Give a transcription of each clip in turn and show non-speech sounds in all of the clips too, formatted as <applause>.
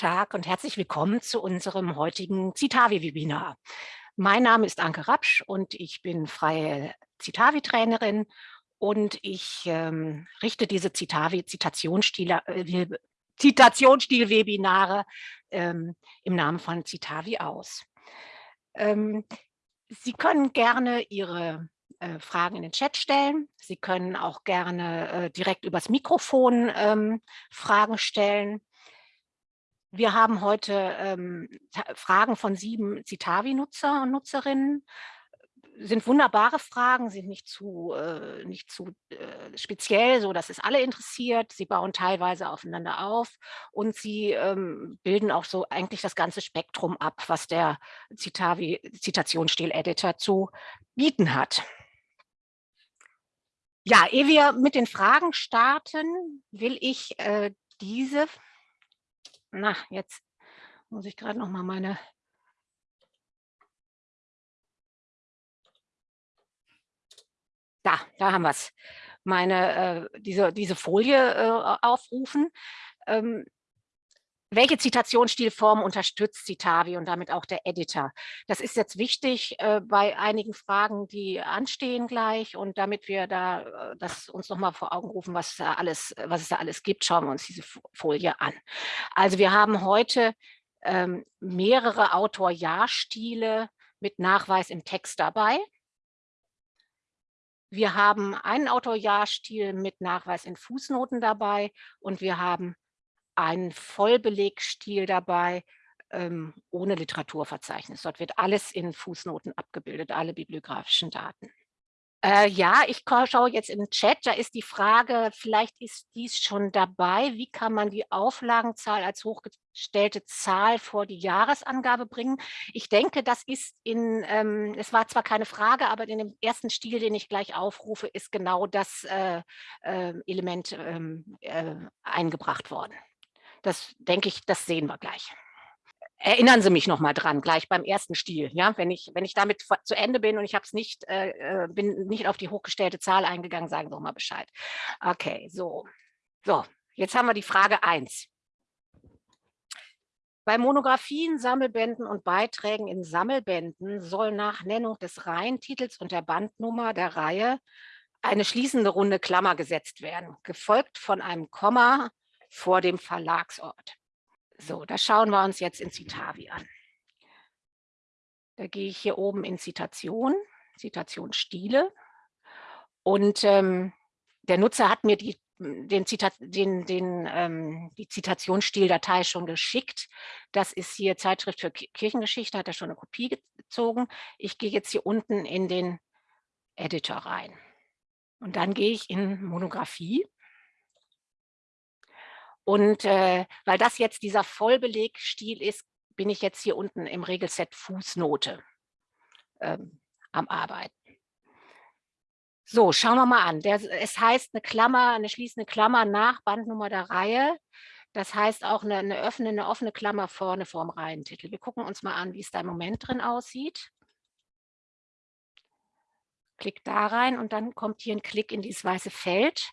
Tag und herzlich willkommen zu unserem heutigen Citavi-Webinar. Mein Name ist Anke Rapsch und ich bin freie Citavi-Trainerin und ich ähm, richte diese Citavi-Zitationsstil-Webinare äh, Zitationsstil ähm, im Namen von Citavi aus. Ähm, Sie können gerne Ihre äh, Fragen in den Chat stellen. Sie können auch gerne äh, direkt übers Mikrofon ähm, Fragen stellen. Wir haben heute ähm, Fragen von sieben Citavi-Nutzer und Nutzerinnen. Sind wunderbare Fragen, sind nicht zu, äh, nicht zu äh, speziell, so dass es alle interessiert. Sie bauen teilweise aufeinander auf und sie ähm, bilden auch so eigentlich das ganze Spektrum ab, was der Citavi Zitationsstil-Editor zu bieten hat. Ja, ehe wir mit den Fragen starten, will ich äh, diese na, jetzt muss ich gerade noch mal meine Da, da haben wir es. Meine, äh, diese, diese Folie äh, aufrufen. Ähm, welche Zitationsstilform unterstützt Citavi und damit auch der Editor? Das ist jetzt wichtig äh, bei einigen Fragen, die anstehen gleich. Und damit wir da äh, das uns noch mal vor Augen rufen, was, da alles, was es da alles gibt, schauen wir uns diese Folie an. Also wir haben heute ähm, mehrere Autor-Ja-Stile mit Nachweis im Text dabei. Wir haben einen Autor-Ja-Stil mit Nachweis in Fußnoten dabei und wir haben ein Vollbelegstil dabei, ähm, ohne Literaturverzeichnis. Dort wird alles in Fußnoten abgebildet, alle bibliografischen Daten. Äh, ja, ich schaue jetzt im Chat, da ist die Frage, vielleicht ist dies schon dabei, wie kann man die Auflagenzahl als hochgestellte Zahl vor die Jahresangabe bringen? Ich denke, das ist in, ähm, es war zwar keine Frage, aber in dem ersten Stil, den ich gleich aufrufe, ist genau das äh, äh, Element ähm, äh, eingebracht worden. Das denke ich, das sehen wir gleich. Erinnern Sie mich noch mal dran, gleich beim ersten Stil. Ja, wenn ich, wenn ich damit zu Ende bin und ich habe es nicht, äh, äh, bin nicht auf die hochgestellte Zahl eingegangen, sagen Sie doch mal Bescheid. Okay, so. So, jetzt haben wir die Frage 1. Bei Monographien, Sammelbänden und Beiträgen in Sammelbänden soll nach Nennung des Reihentitels und der Bandnummer der Reihe eine schließende runde Klammer gesetzt werden, gefolgt von einem Komma vor dem Verlagsort. So, das schauen wir uns jetzt in Citavi an. Da gehe ich hier oben in Zitation, Zitationsstile und ähm, der Nutzer hat mir die, den Zitat, den, den, ähm, die Zitationsstildatei schon geschickt. Das ist hier Zeitschrift für Kirchengeschichte, hat er schon eine Kopie gezogen. Ich gehe jetzt hier unten in den Editor rein. Und dann gehe ich in Monographie und äh, weil das jetzt dieser Vollbelegstil ist, bin ich jetzt hier unten im Regelset Fußnote ähm, am Arbeiten. So, schauen wir mal an. Der, es heißt eine Klammer, eine schließende Klammer nach Bandnummer der Reihe. Das heißt auch eine, eine, öffne, eine offene Klammer vorne vorm Reihentitel. Wir gucken uns mal an, wie es da im Moment drin aussieht. Klick da rein und dann kommt hier ein Klick in dieses weiße Feld.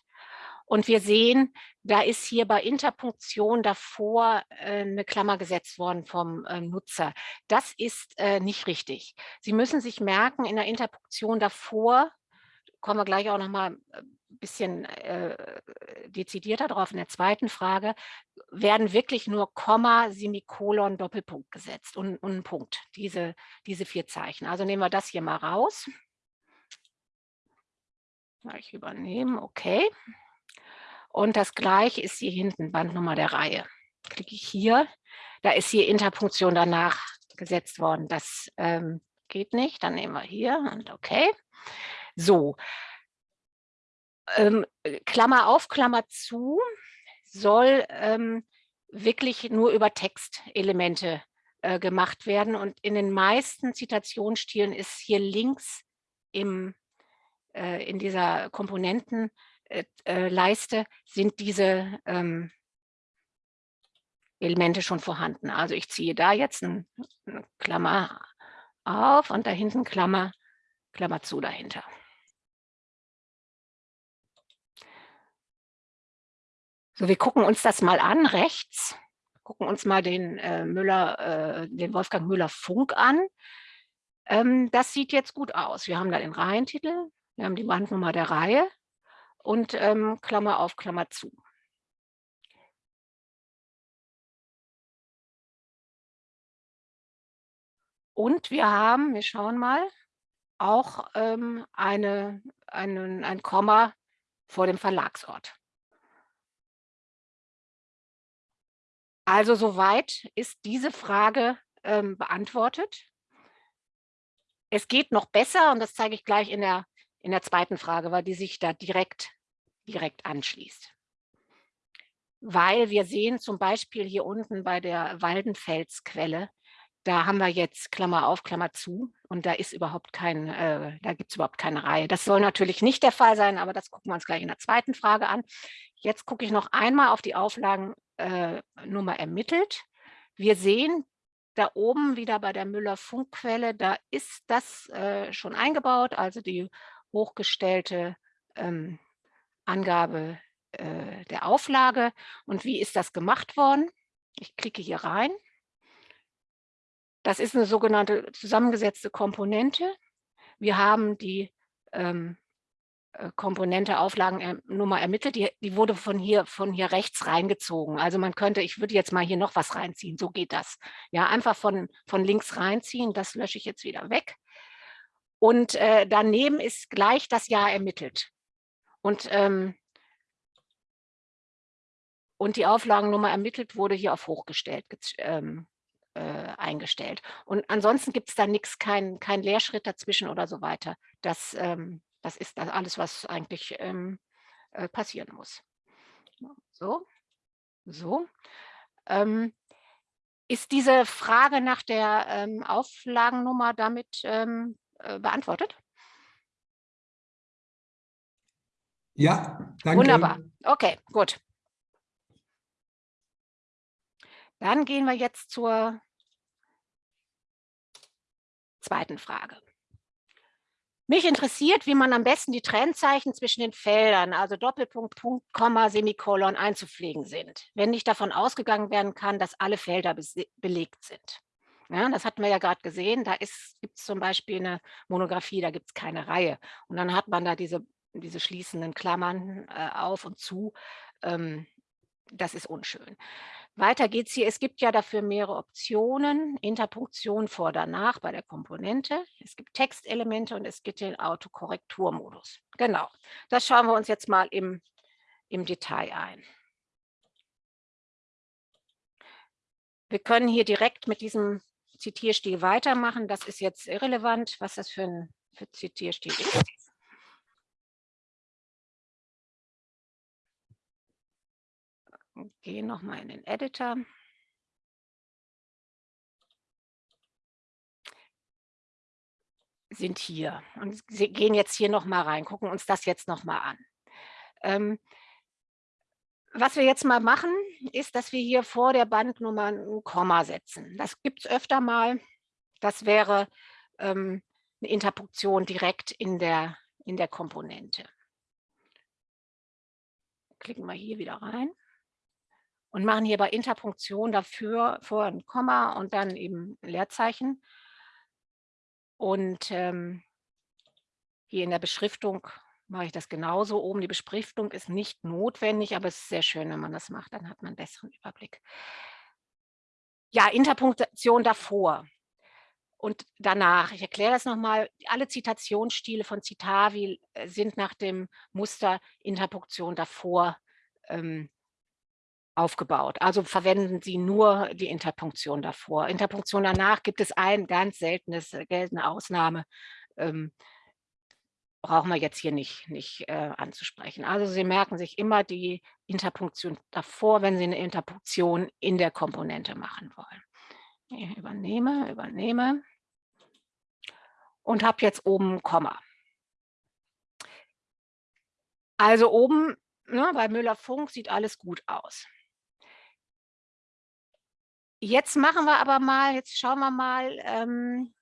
Und wir sehen, da ist hier bei Interpunktion davor äh, eine Klammer gesetzt worden vom äh, Nutzer. Das ist äh, nicht richtig. Sie müssen sich merken, in der Interpunktion davor, kommen wir gleich auch noch mal ein äh, bisschen dezidierter drauf in der zweiten Frage, werden wirklich nur Komma, Semikolon, Doppelpunkt gesetzt und, und ein Punkt, diese, diese vier Zeichen. Also nehmen wir das hier mal raus. Ich übernehme, okay. Und das gleiche ist hier hinten, Bandnummer der Reihe. Klicke ich hier, da ist hier Interpunktion danach gesetzt worden. Das ähm, geht nicht, dann nehmen wir hier und okay. So, ähm, Klammer auf, Klammer zu, soll ähm, wirklich nur über Textelemente äh, gemacht werden. Und in den meisten Zitationsstilen ist hier links im, äh, in dieser Komponenten äh, äh, leiste, sind diese ähm, Elemente schon vorhanden. Also ich ziehe da jetzt eine Klammer auf und da hinten Klammer, Klammer zu dahinter. So, wir gucken uns das mal an, rechts. gucken uns mal den äh, Müller, äh, den Wolfgang Müller Funk an. Ähm, das sieht jetzt gut aus. Wir haben da den Reihentitel, wir haben die Bandnummer der Reihe und ähm, Klammer auf, Klammer zu. Und wir haben, wir schauen mal, auch ähm, eine, einen, ein Komma vor dem Verlagsort. Also soweit ist diese Frage ähm, beantwortet. Es geht noch besser und das zeige ich gleich in der, in der zweiten Frage, weil die sich da direkt, direkt anschließt. Weil wir sehen zum Beispiel hier unten bei der Waldenfelsquelle, da haben wir jetzt Klammer auf, Klammer zu und da ist überhaupt kein, äh, da gibt es überhaupt keine Reihe. Das soll natürlich nicht der Fall sein, aber das gucken wir uns gleich in der zweiten Frage an. Jetzt gucke ich noch einmal auf die Auflagennummer äh, ermittelt. Wir sehen da oben wieder bei der Müller-Funkquelle, da ist das äh, schon eingebaut, also die hochgestellte ähm, Angabe äh, der Auflage. Und wie ist das gemacht worden? Ich klicke hier rein. Das ist eine sogenannte zusammengesetzte Komponente. Wir haben die ähm, äh, Komponente Auflagennummer ermittelt, die, die wurde von hier, von hier rechts reingezogen. Also man könnte, ich würde jetzt mal hier noch was reinziehen, so geht das. Ja, einfach von, von links reinziehen, das lösche ich jetzt wieder weg. Und äh, daneben ist gleich das Jahr ermittelt. Und, ähm, und die Auflagennummer ermittelt wurde hier auf hochgestellt, ähm, äh, eingestellt. Und ansonsten gibt es da nichts, kein, kein Leerschritt dazwischen oder so weiter. Das, ähm, das ist das alles, was eigentlich ähm, äh, passieren muss. So, so. Ähm, ist diese Frage nach der ähm, Auflagennummer damit ähm, äh, beantwortet? Ja, danke. Wunderbar. Okay, gut. Dann gehen wir jetzt zur zweiten Frage. Mich interessiert, wie man am besten die Trennzeichen zwischen den Feldern, also Doppelpunkt, Punkt, Komma, Semikolon einzupflegen sind, wenn nicht davon ausgegangen werden kann, dass alle Felder belegt sind. Ja, das hatten wir ja gerade gesehen, da gibt es zum Beispiel eine Monographie, da gibt es keine Reihe. Und dann hat man da diese, diese schließenden Klammern äh, auf und zu. Ähm, das ist unschön. Weiter geht es hier. Es gibt ja dafür mehrere Optionen. Interpunktion vor, danach bei der Komponente. Es gibt Textelemente und es gibt den Autokorrekturmodus. Genau, das schauen wir uns jetzt mal im, im Detail ein. Wir können hier direkt mit diesem Zitierstil weitermachen. Das ist jetzt irrelevant, was das für ein für Zitierstil ist. Gehe nochmal in den Editor. Sind hier und gehen jetzt hier nochmal rein, gucken uns das jetzt nochmal an. Ähm, was wir jetzt mal machen, ist, dass wir hier vor der Bandnummer ein Komma setzen. Das gibt es öfter mal. Das wäre ähm, eine Interpunktion direkt in der, in der Komponente. Klicken wir hier wieder rein und machen hier bei Interpunktion dafür vor ein Komma und dann eben Leerzeichen. Und ähm, hier in der Beschriftung mache ich das genauso. Oben die Beschriftung ist nicht notwendig, aber es ist sehr schön, wenn man das macht, dann hat man einen besseren Überblick. Ja, Interpunktion davor und danach. Ich erkläre das nochmal. Alle Zitationsstile von Citavi äh, sind nach dem Muster Interpunktion davor ähm, aufgebaut. Also verwenden Sie nur die Interpunktion davor. Interpunktion danach gibt es ein ganz seltenes, äh, geltende Ausnahme. Ähm, brauchen wir jetzt hier nicht, nicht äh, anzusprechen. Also Sie merken sich immer die Interpunktion davor, wenn Sie eine Interpunktion in der Komponente machen wollen. Ich übernehme, übernehme und habe jetzt oben Komma. Also oben ne, bei Müller-Funk sieht alles gut aus. Jetzt machen wir aber mal, jetzt schauen wir mal, ähm,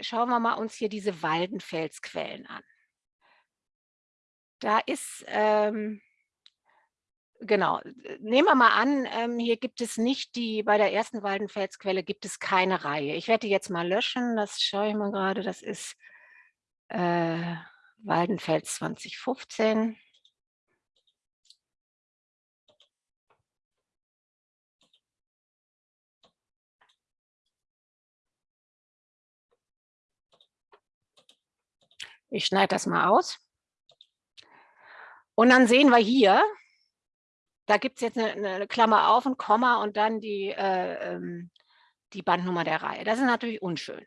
schauen wir mal uns hier diese Waldenfelsquellen an. Da ist ähm, genau. Nehmen wir mal an, ähm, hier gibt es nicht die, bei der ersten Waldenfelsquelle gibt es keine Reihe. Ich werde die jetzt mal löschen, das schaue ich mal gerade, das ist äh, Waldenfels 2015. Ich schneide das mal aus. Und dann sehen wir hier, da gibt es jetzt eine, eine, Klammer auf und Komma und dann die, äh, ähm, die Bandnummer der Reihe. Das ist natürlich unschön.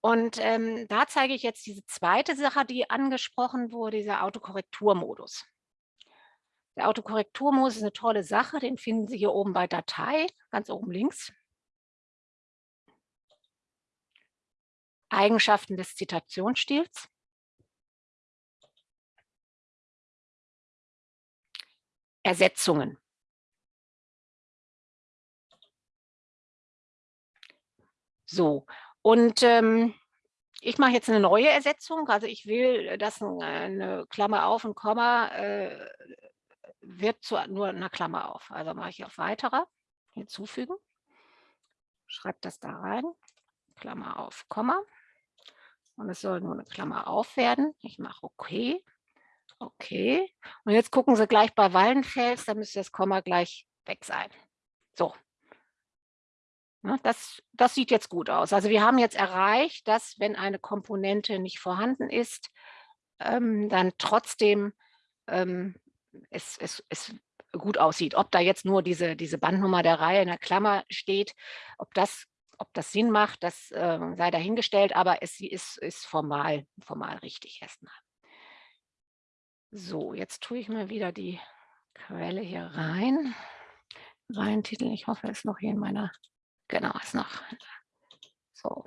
Und ähm, da zeige ich jetzt diese zweite Sache, die angesprochen wurde, dieser Autokorrekturmodus. Der Autokorrekturmodus ist eine tolle Sache, den finden Sie hier oben bei Datei, ganz oben links. Eigenschaften des Zitationsstils. Ersetzungen. So, und ähm, ich mache jetzt eine neue Ersetzung. Also ich will, dass eine Klammer auf und Komma äh, wird zu nur einer Klammer auf. Also mache ich auf Weiterer, hinzufügen, schreibe das da rein, Klammer auf, Komma. Und es soll nur eine Klammer auf werden. Ich mache OK. Okay. Und jetzt gucken Sie gleich bei Wallenfels, da müsste das Komma gleich weg sein. So. Ne, das, das sieht jetzt gut aus. Also wir haben jetzt erreicht, dass wenn eine Komponente nicht vorhanden ist, ähm, dann trotzdem ähm, es, es, es gut aussieht. Ob da jetzt nur diese, diese Bandnummer der Reihe in der Klammer steht, ob das, ob das Sinn macht, das äh, sei dahingestellt, aber es ist, ist formal, formal richtig erstmal. So, jetzt tue ich mal wieder die Quelle hier rein. Rein-Titel, ich hoffe, es ist noch hier in meiner, genau, ist noch, so.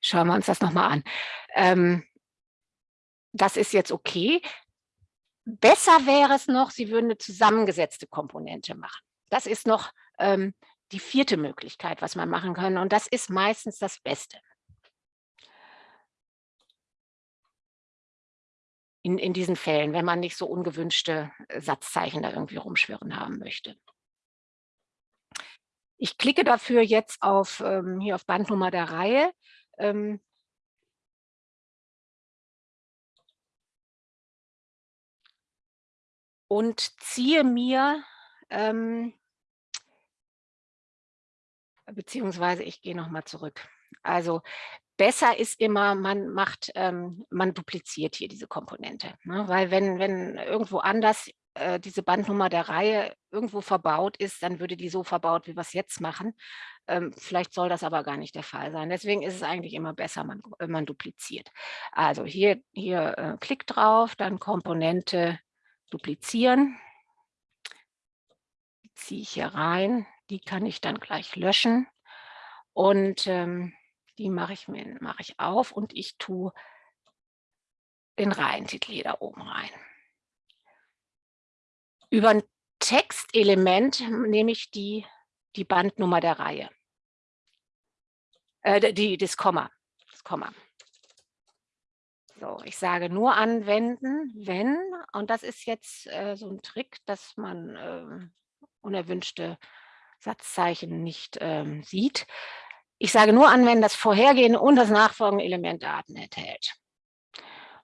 Schauen wir uns das nochmal an. Ähm, das ist jetzt okay. Besser wäre es noch, Sie würden eine zusammengesetzte Komponente machen. Das ist noch ähm, die vierte Möglichkeit, was man machen kann. Und das ist meistens das Beste. In, in diesen Fällen, wenn man nicht so ungewünschte äh, Satzzeichen da irgendwie rumschwirren haben möchte. Ich klicke dafür jetzt auf, ähm, hier auf Bandnummer der Reihe. Ähm, und ziehe mir ähm, beziehungsweise ich gehe nochmal zurück. Also besser ist immer, man macht, ähm, man dupliziert hier diese Komponente. Ne? Weil wenn, wenn irgendwo anders äh, diese Bandnummer der Reihe irgendwo verbaut ist, dann würde die so verbaut, wie wir es jetzt machen. Ähm, vielleicht soll das aber gar nicht der Fall sein. Deswegen ist es eigentlich immer besser, man, man dupliziert. Also hier, hier äh, Klick drauf, dann Komponente duplizieren. Ziehe ich hier rein, die kann ich dann gleich löschen. Und ähm, die mache ich, mir, mache ich auf und ich tue den Reihentitel da oben rein. Über ein Textelement nehme ich die, die Bandnummer der Reihe. Äh, die, das Komma. Das Komma. So, ich sage nur anwenden, wenn, und das ist jetzt äh, so ein Trick, dass man äh, unerwünschte Satzzeichen nicht ähm, sieht. Ich sage nur an, wenn das vorhergehende und das nachfolgende Element Daten enthält.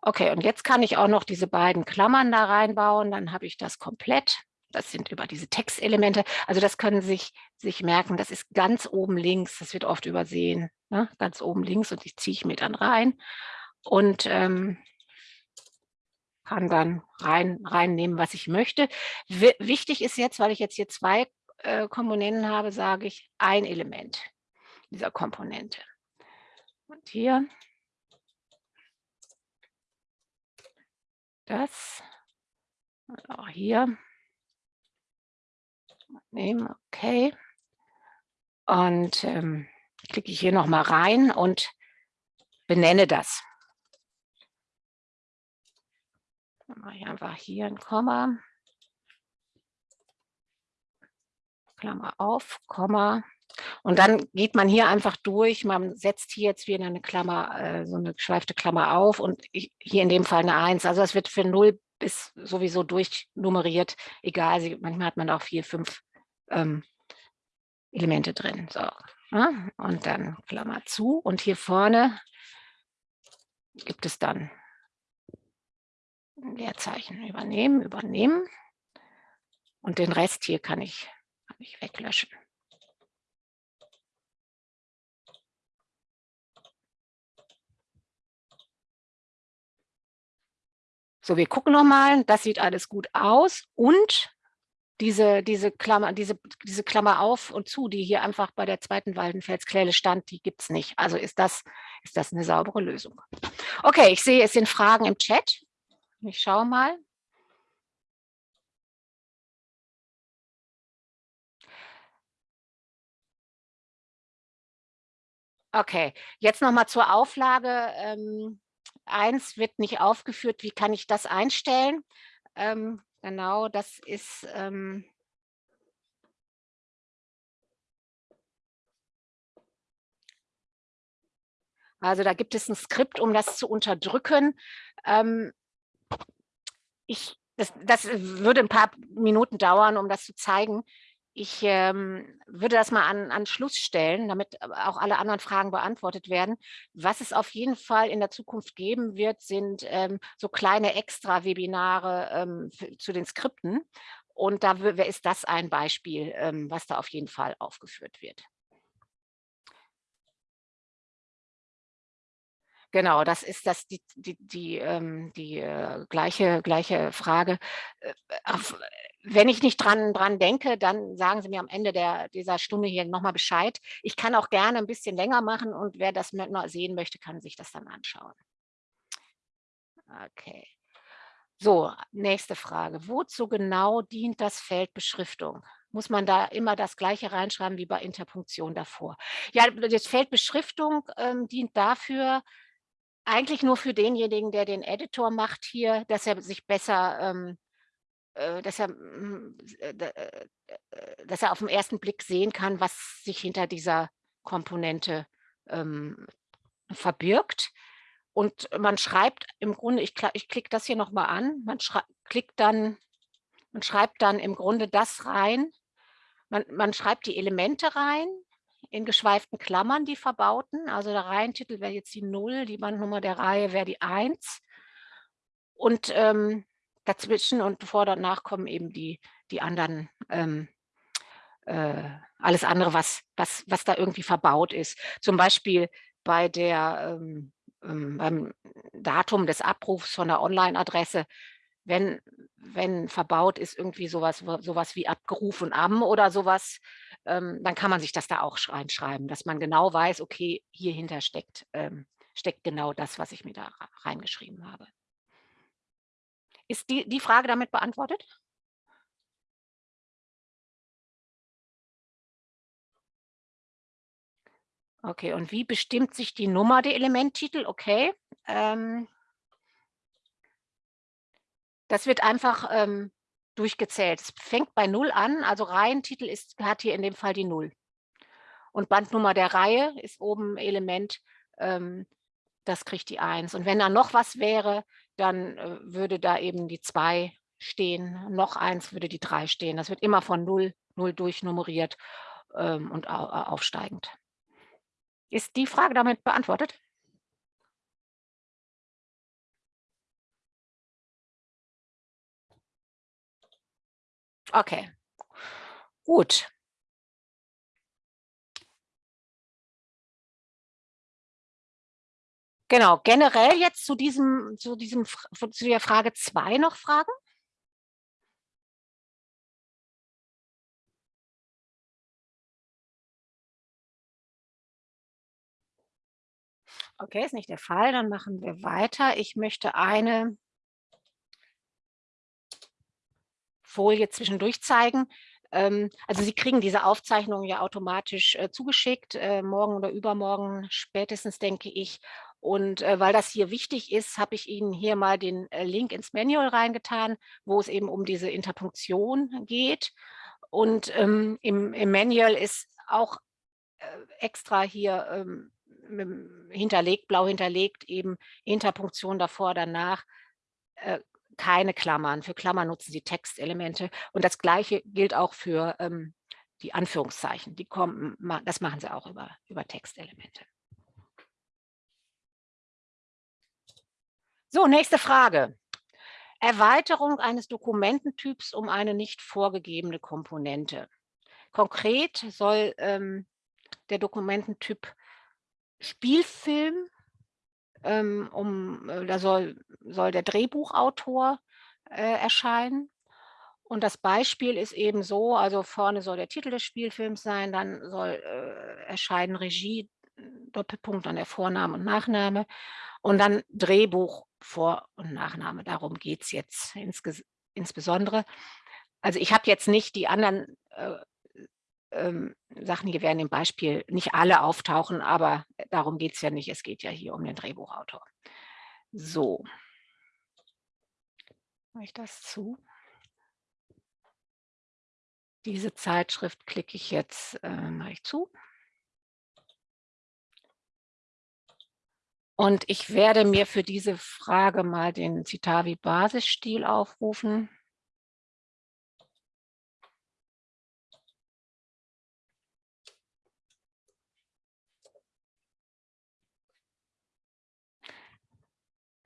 Okay, und jetzt kann ich auch noch diese beiden Klammern da reinbauen, dann habe ich das komplett. Das sind über diese Textelemente. Also das können Sie sich, sich merken, das ist ganz oben links, das wird oft übersehen, ne? ganz oben links und die ziehe ich mir dann rein und ähm, kann dann rein, reinnehmen, was ich möchte. W wichtig ist jetzt, weil ich jetzt hier zwei äh, Komponenten habe, sage ich ein Element dieser Komponente. Und hier das und auch hier nehmen, okay. Und ähm, klicke ich hier noch mal rein und benenne das. Dann mache ich einfach hier ein Komma. Klammer auf, Komma, Und dann geht man hier einfach durch, man setzt hier jetzt wieder eine Klammer, äh, so eine geschweifte Klammer auf und hier in dem Fall eine 1. Also das wird für 0 bis sowieso durchnummeriert, egal, manchmal hat man auch vier, fünf ähm, Elemente drin. So. Ja, und dann Klammer zu und hier vorne gibt es dann Leerzeichen übernehmen, übernehmen und den Rest hier kann ich, ich weglöschen. So, wir gucken nochmal, das sieht alles gut aus und diese, diese, Klammer, diese, diese Klammer auf und zu, die hier einfach bei der zweiten Waldenfelsklelle stand, die gibt es nicht. Also ist das, ist das eine saubere Lösung. Okay, ich sehe, es sind Fragen im Chat. Ich schaue mal. Okay, jetzt nochmal zur Auflage. Ähm, eins wird nicht aufgeführt, wie kann ich das einstellen? Ähm, genau, das ist... Ähm, also da gibt es ein Skript, um das zu unterdrücken. Ähm, ich, das, das würde ein paar Minuten dauern, um das zu zeigen. Ich ähm, würde das mal an, an Schluss stellen, damit auch alle anderen Fragen beantwortet werden. Was es auf jeden Fall in der Zukunft geben wird, sind ähm, so kleine Extra-Webinare ähm, zu den Skripten. Und da ist das ein Beispiel, ähm, was da auf jeden Fall aufgeführt wird. Genau, das ist das die, die, die, ähm, die äh, gleiche, gleiche Frage. Äh, wenn ich nicht dran, dran denke, dann sagen Sie mir am Ende der, dieser Stunde hier nochmal Bescheid. Ich kann auch gerne ein bisschen länger machen und wer das noch sehen möchte, kann sich das dann anschauen. Okay. So, nächste Frage. Wozu genau dient das Feld Beschriftung? Muss man da immer das Gleiche reinschreiben wie bei Interpunktion davor? Ja, das Feld Beschriftung ähm, dient dafür, eigentlich nur für denjenigen, der den Editor macht hier, dass er sich besser ähm, äh, dass er, hm, äh, äh, dass er auf den ersten Blick sehen kann, was sich hinter dieser Komponente ähm, verbirgt. Und man schreibt im Grunde, ich, ich klicke das hier nochmal an, man klickt dann, man schreibt dann im Grunde das rein, man, man schreibt die Elemente rein, in geschweiften Klammern die verbauten, also der Reihentitel wäre jetzt die 0, die Bandnummer der Reihe wäre die 1. Und ähm, dazwischen und vor und nach kommen eben die, die anderen, ähm, äh, alles andere, was, was, was da irgendwie verbaut ist. Zum Beispiel bei der, ähm, ähm beim Datum des Abrufs von der Online-Adresse, wenn, wenn verbaut ist irgendwie sowas, sowas wie abgerufen am oder sowas, ähm, dann kann man sich das da auch reinschreiben, dass man genau weiß, okay, hier hinter steckt, ähm, steckt genau das, was ich mir da reingeschrieben habe. Ist die, die Frage damit beantwortet? Okay, und wie bestimmt sich die Nummer der Elementtitel? Okay. Ähm, das wird einfach ähm, durchgezählt. Es fängt bei 0 an, also Reihentitel ist, hat hier in dem Fall die 0. Und Bandnummer der Reihe ist oben Element, ähm, das kriegt die 1. Und wenn da noch was wäre, dann äh, würde da eben die 2 stehen, noch eins würde die 3 stehen. Das wird immer von 0, 0 durchnummeriert ähm, und aufsteigend. Ist die Frage damit beantwortet? Okay, gut. Genau, generell jetzt zu diesem, zu diesem, zu der Frage 2 noch Fragen? Okay, ist nicht der Fall, dann machen wir weiter. Ich möchte eine Folie zwischendurch zeigen. Ähm, also Sie kriegen diese Aufzeichnung ja automatisch äh, zugeschickt, äh, morgen oder übermorgen spätestens, denke ich. Und äh, weil das hier wichtig ist, habe ich Ihnen hier mal den Link ins Manual reingetan, wo es eben um diese Interpunktion geht. Und ähm, im, Manual ist auch extra hier ähm, hinterlegt, blau hinterlegt, eben Interpunktion davor, danach, keine Klammern. Für Klammern nutzen Sie Textelemente. Und das Gleiche gilt auch für ähm, die Anführungszeichen. Die kommen, das machen Sie auch über, über Textelemente. So, nächste Frage. Erweiterung eines Dokumententyps um eine nicht vorgegebene Komponente. Konkret soll ähm, der Dokumententyp Spielfilm, ähm, um, äh, da soll, soll der Drehbuchautor äh, erscheinen. Und das Beispiel ist eben so, also vorne soll der Titel des Spielfilms sein, dann soll äh, erscheinen Regie, Doppelpunkt, dann der Vorname und Nachname und dann Drehbuch, Vor- und Nachname. Darum geht es jetzt insbesondere. Also ich habe jetzt nicht die anderen äh, ähm, Sachen hier werden im Beispiel nicht alle auftauchen, aber darum geht es ja nicht. Es geht ja hier um den Drehbuchautor. So. Mache ich das zu? Diese Zeitschrift klicke ich jetzt äh, mache ich zu. Und ich werde mir für diese Frage mal den Citavi-Basisstil aufrufen.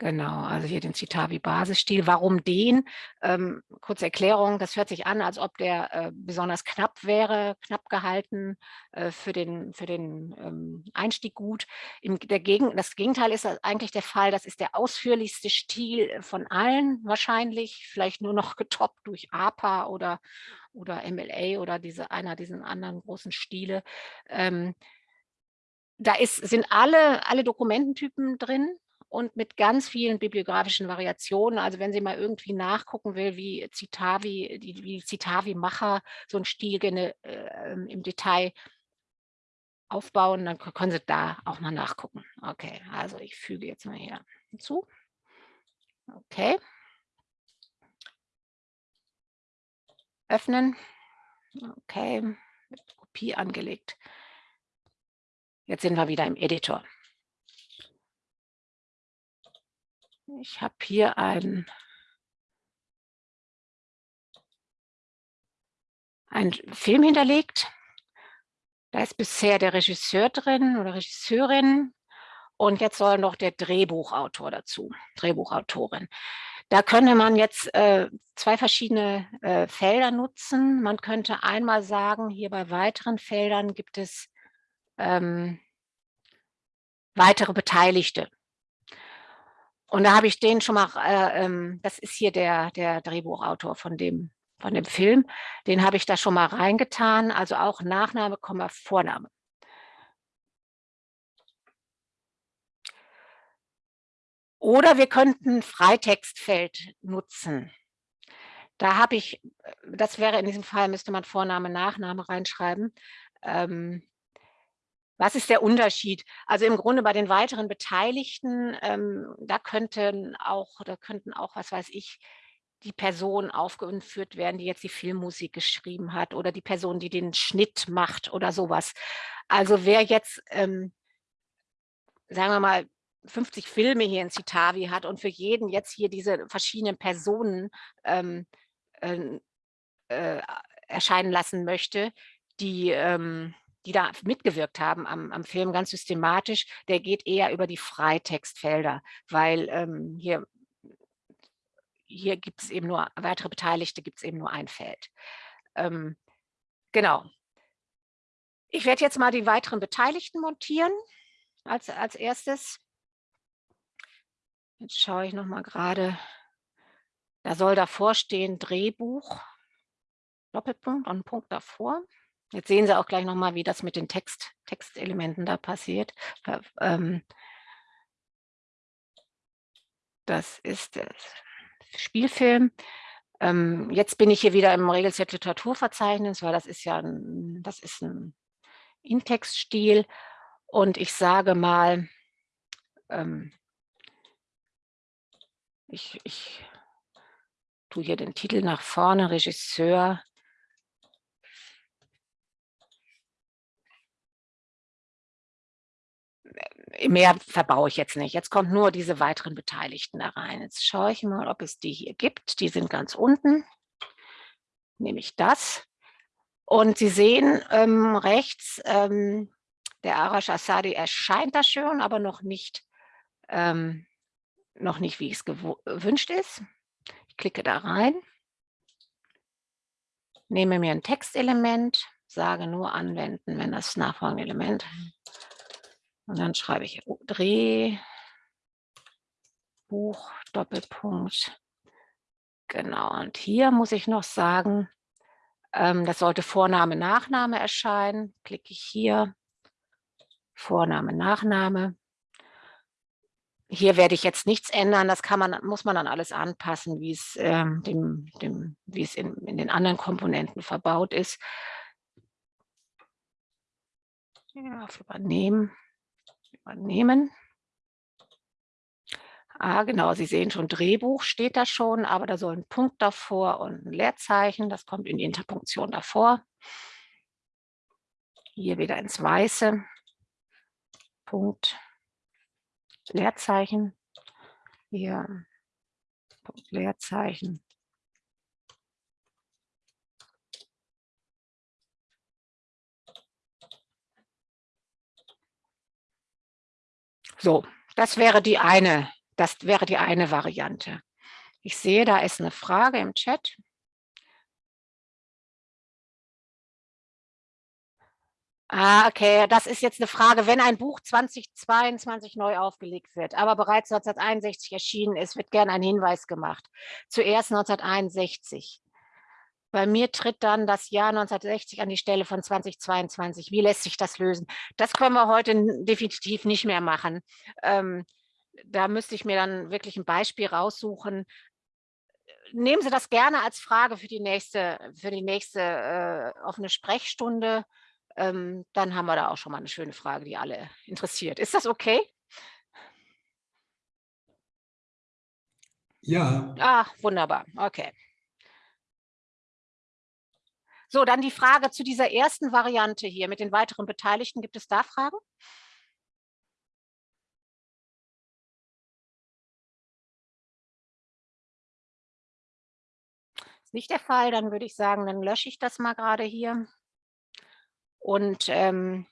Genau, also hier den Citavi-Basisstil. Warum den? Ähm, kurze Erklärung, das hört sich an, als ob der äh, besonders knapp wäre, knapp gehalten, äh, für den, für den ähm, Einstieg gut. Im, der Gegen, das Gegenteil ist eigentlich der Fall, das ist der ausführlichste Stil von allen wahrscheinlich, vielleicht nur noch <laughs> getoppt durch APA oder, oder MLA oder diese, einer dieser anderen großen Stile. Ähm, da ist, sind alle, alle Dokumententypen drin, und mit ganz vielen bibliografischen Variationen. Also wenn Sie mal irgendwie nachgucken will, wie Citavi, die, wie Citavi-Macher so ein Stil äh, im Detail aufbauen, dann können Sie da auch mal nachgucken. Okay, also ich füge jetzt mal hier hinzu. Okay. Öffnen. Okay, Kopie angelegt. Jetzt sind wir wieder im Editor. Ich habe hier ein einen Film hinterlegt. Da ist bisher der Regisseur drin oder Regisseurin und jetzt soll noch der Drehbuchautor dazu, Drehbuchautorin. Da könnte man jetzt äh, zwei verschiedene äh, Felder nutzen. Man könnte einmal sagen, hier bei weiteren Feldern gibt es ähm, weitere Beteiligte. Und da habe ich den schon mal, äh, ähm, das ist hier der, der Drehbuchautor von dem, von dem Film, den habe ich da schon mal reingetan, also auch Nachname, Vorname. Oder wir könnten Freitextfeld nutzen. Da habe ich, das wäre in diesem Fall, müsste man Vorname, Nachname reinschreiben. Ähm, was ist der Unterschied? Also im Grunde bei den weiteren Beteiligten, ähm, da könnten auch, da könnten auch, was weiß ich, die Person aufgeführt werden, die jetzt die Filmmusik geschrieben hat oder die Person, die den Schnitt macht oder sowas. Also wer jetzt, ähm, sagen wir mal, 50 Filme hier in Citavi hat und für jeden jetzt hier diese verschiedenen Personen ähm, äh, äh, erscheinen lassen möchte, die ähm, die da mitgewirkt haben am, am Film ganz systematisch, der geht eher über die Freitextfelder, weil ähm, hier, hier gibt es eben nur, weitere Beteiligte gibt es eben nur ein Feld. Ähm, genau. Ich werde jetzt mal die weiteren Beteiligten montieren als, als erstes. Jetzt schaue ich noch mal gerade, da soll davor stehen Drehbuch, Doppelpunkt und ein Punkt davor. Jetzt sehen Sie auch gleich nochmal, wie das mit den Text, Textelementen da passiert. Ähm, das ist der Spielfilm. Ähm, jetzt bin ich hier wieder im Regelset Literaturverzeichnis, weil das ist ja ein, das ist ein Intextstil. Und ich sage mal, ähm, ich, ich tue hier den Titel nach vorne, Regisseur mehr verbaue ich jetzt nicht. Jetzt kommt nur diese weiteren Beteiligten da rein. Jetzt schaue ich mal, ob es die hier gibt. Die sind ganz unten. Nehme ich das. Und Sie sehen ähm, rechts, ähm, der Arash Asadi erscheint da schon, aber noch nicht, ähm, noch nicht wie es gewünscht ist. Ich klicke da rein, nehme mir ein Textelement, sage nur anwenden, wenn das nachfolgende Element und dann schreibe ich Dreh, Buch, Doppelpunkt. Genau, und hier muss ich noch sagen, ähm, das sollte Vorname, Nachname erscheinen. Klicke ich hier, Vorname, Nachname. Hier werde ich jetzt nichts ändern, das kann man, muss man dann alles anpassen, wie es, ähm, dem, dem, wie es in, in den anderen Komponenten verbaut ist. Ja, auf Übernehmen übernehmen. Ah, genau, Sie sehen schon, Drehbuch steht da schon, aber da soll ein Punkt davor und ein Leerzeichen. Das kommt in die Interpunktion davor. Hier wieder ins Weiße. Punkt, Leerzeichen. Hier, Punkt, Leerzeichen. So, das wäre die eine, das wäre die eine Variante. Ich sehe, da ist eine Frage im Chat. Ah, okay, das ist jetzt eine Frage, wenn ein Buch 2022 neu aufgelegt wird, aber bereits 1961 erschienen ist, wird gern ein Hinweis gemacht. Zuerst 1961. Bei mir tritt dann das Jahr 1960 an die Stelle von 2022. Wie lässt sich das lösen? Das können wir heute definitiv nicht mehr machen. Ähm, da müsste ich mir dann wirklich ein Beispiel raussuchen. Nehmen Sie das gerne als Frage für die nächste, für die nächste äh, offene Sprechstunde. Ähm, dann haben wir da auch schon mal eine schöne Frage, die alle interessiert. Ist das okay? Ja. Ah, wunderbar. Okay. So, dann die Frage zu dieser ersten Variante hier mit den weiteren Beteiligten. Gibt es da Fragen? Ist nicht der Fall, dann würde ich sagen, dann lösche ich das mal gerade hier und ähm,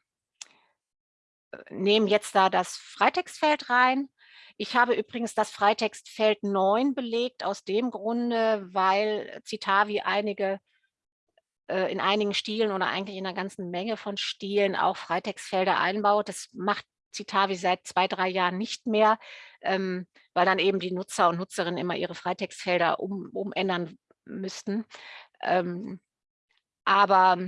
nehme jetzt da das Freitextfeld rein. Ich habe übrigens das Freitextfeld 9 belegt, aus dem Grunde, weil Citavi einige äh, in einigen Stilen oder eigentlich in einer ganzen Menge von Stilen auch Freitextfelder einbaut. Das macht Citavi seit zwei, drei Jahren nicht mehr, ähm, weil dann eben die Nutzer und Nutzerinnen immer ihre Freitextfelder um, umändern müssten. Ähm, aber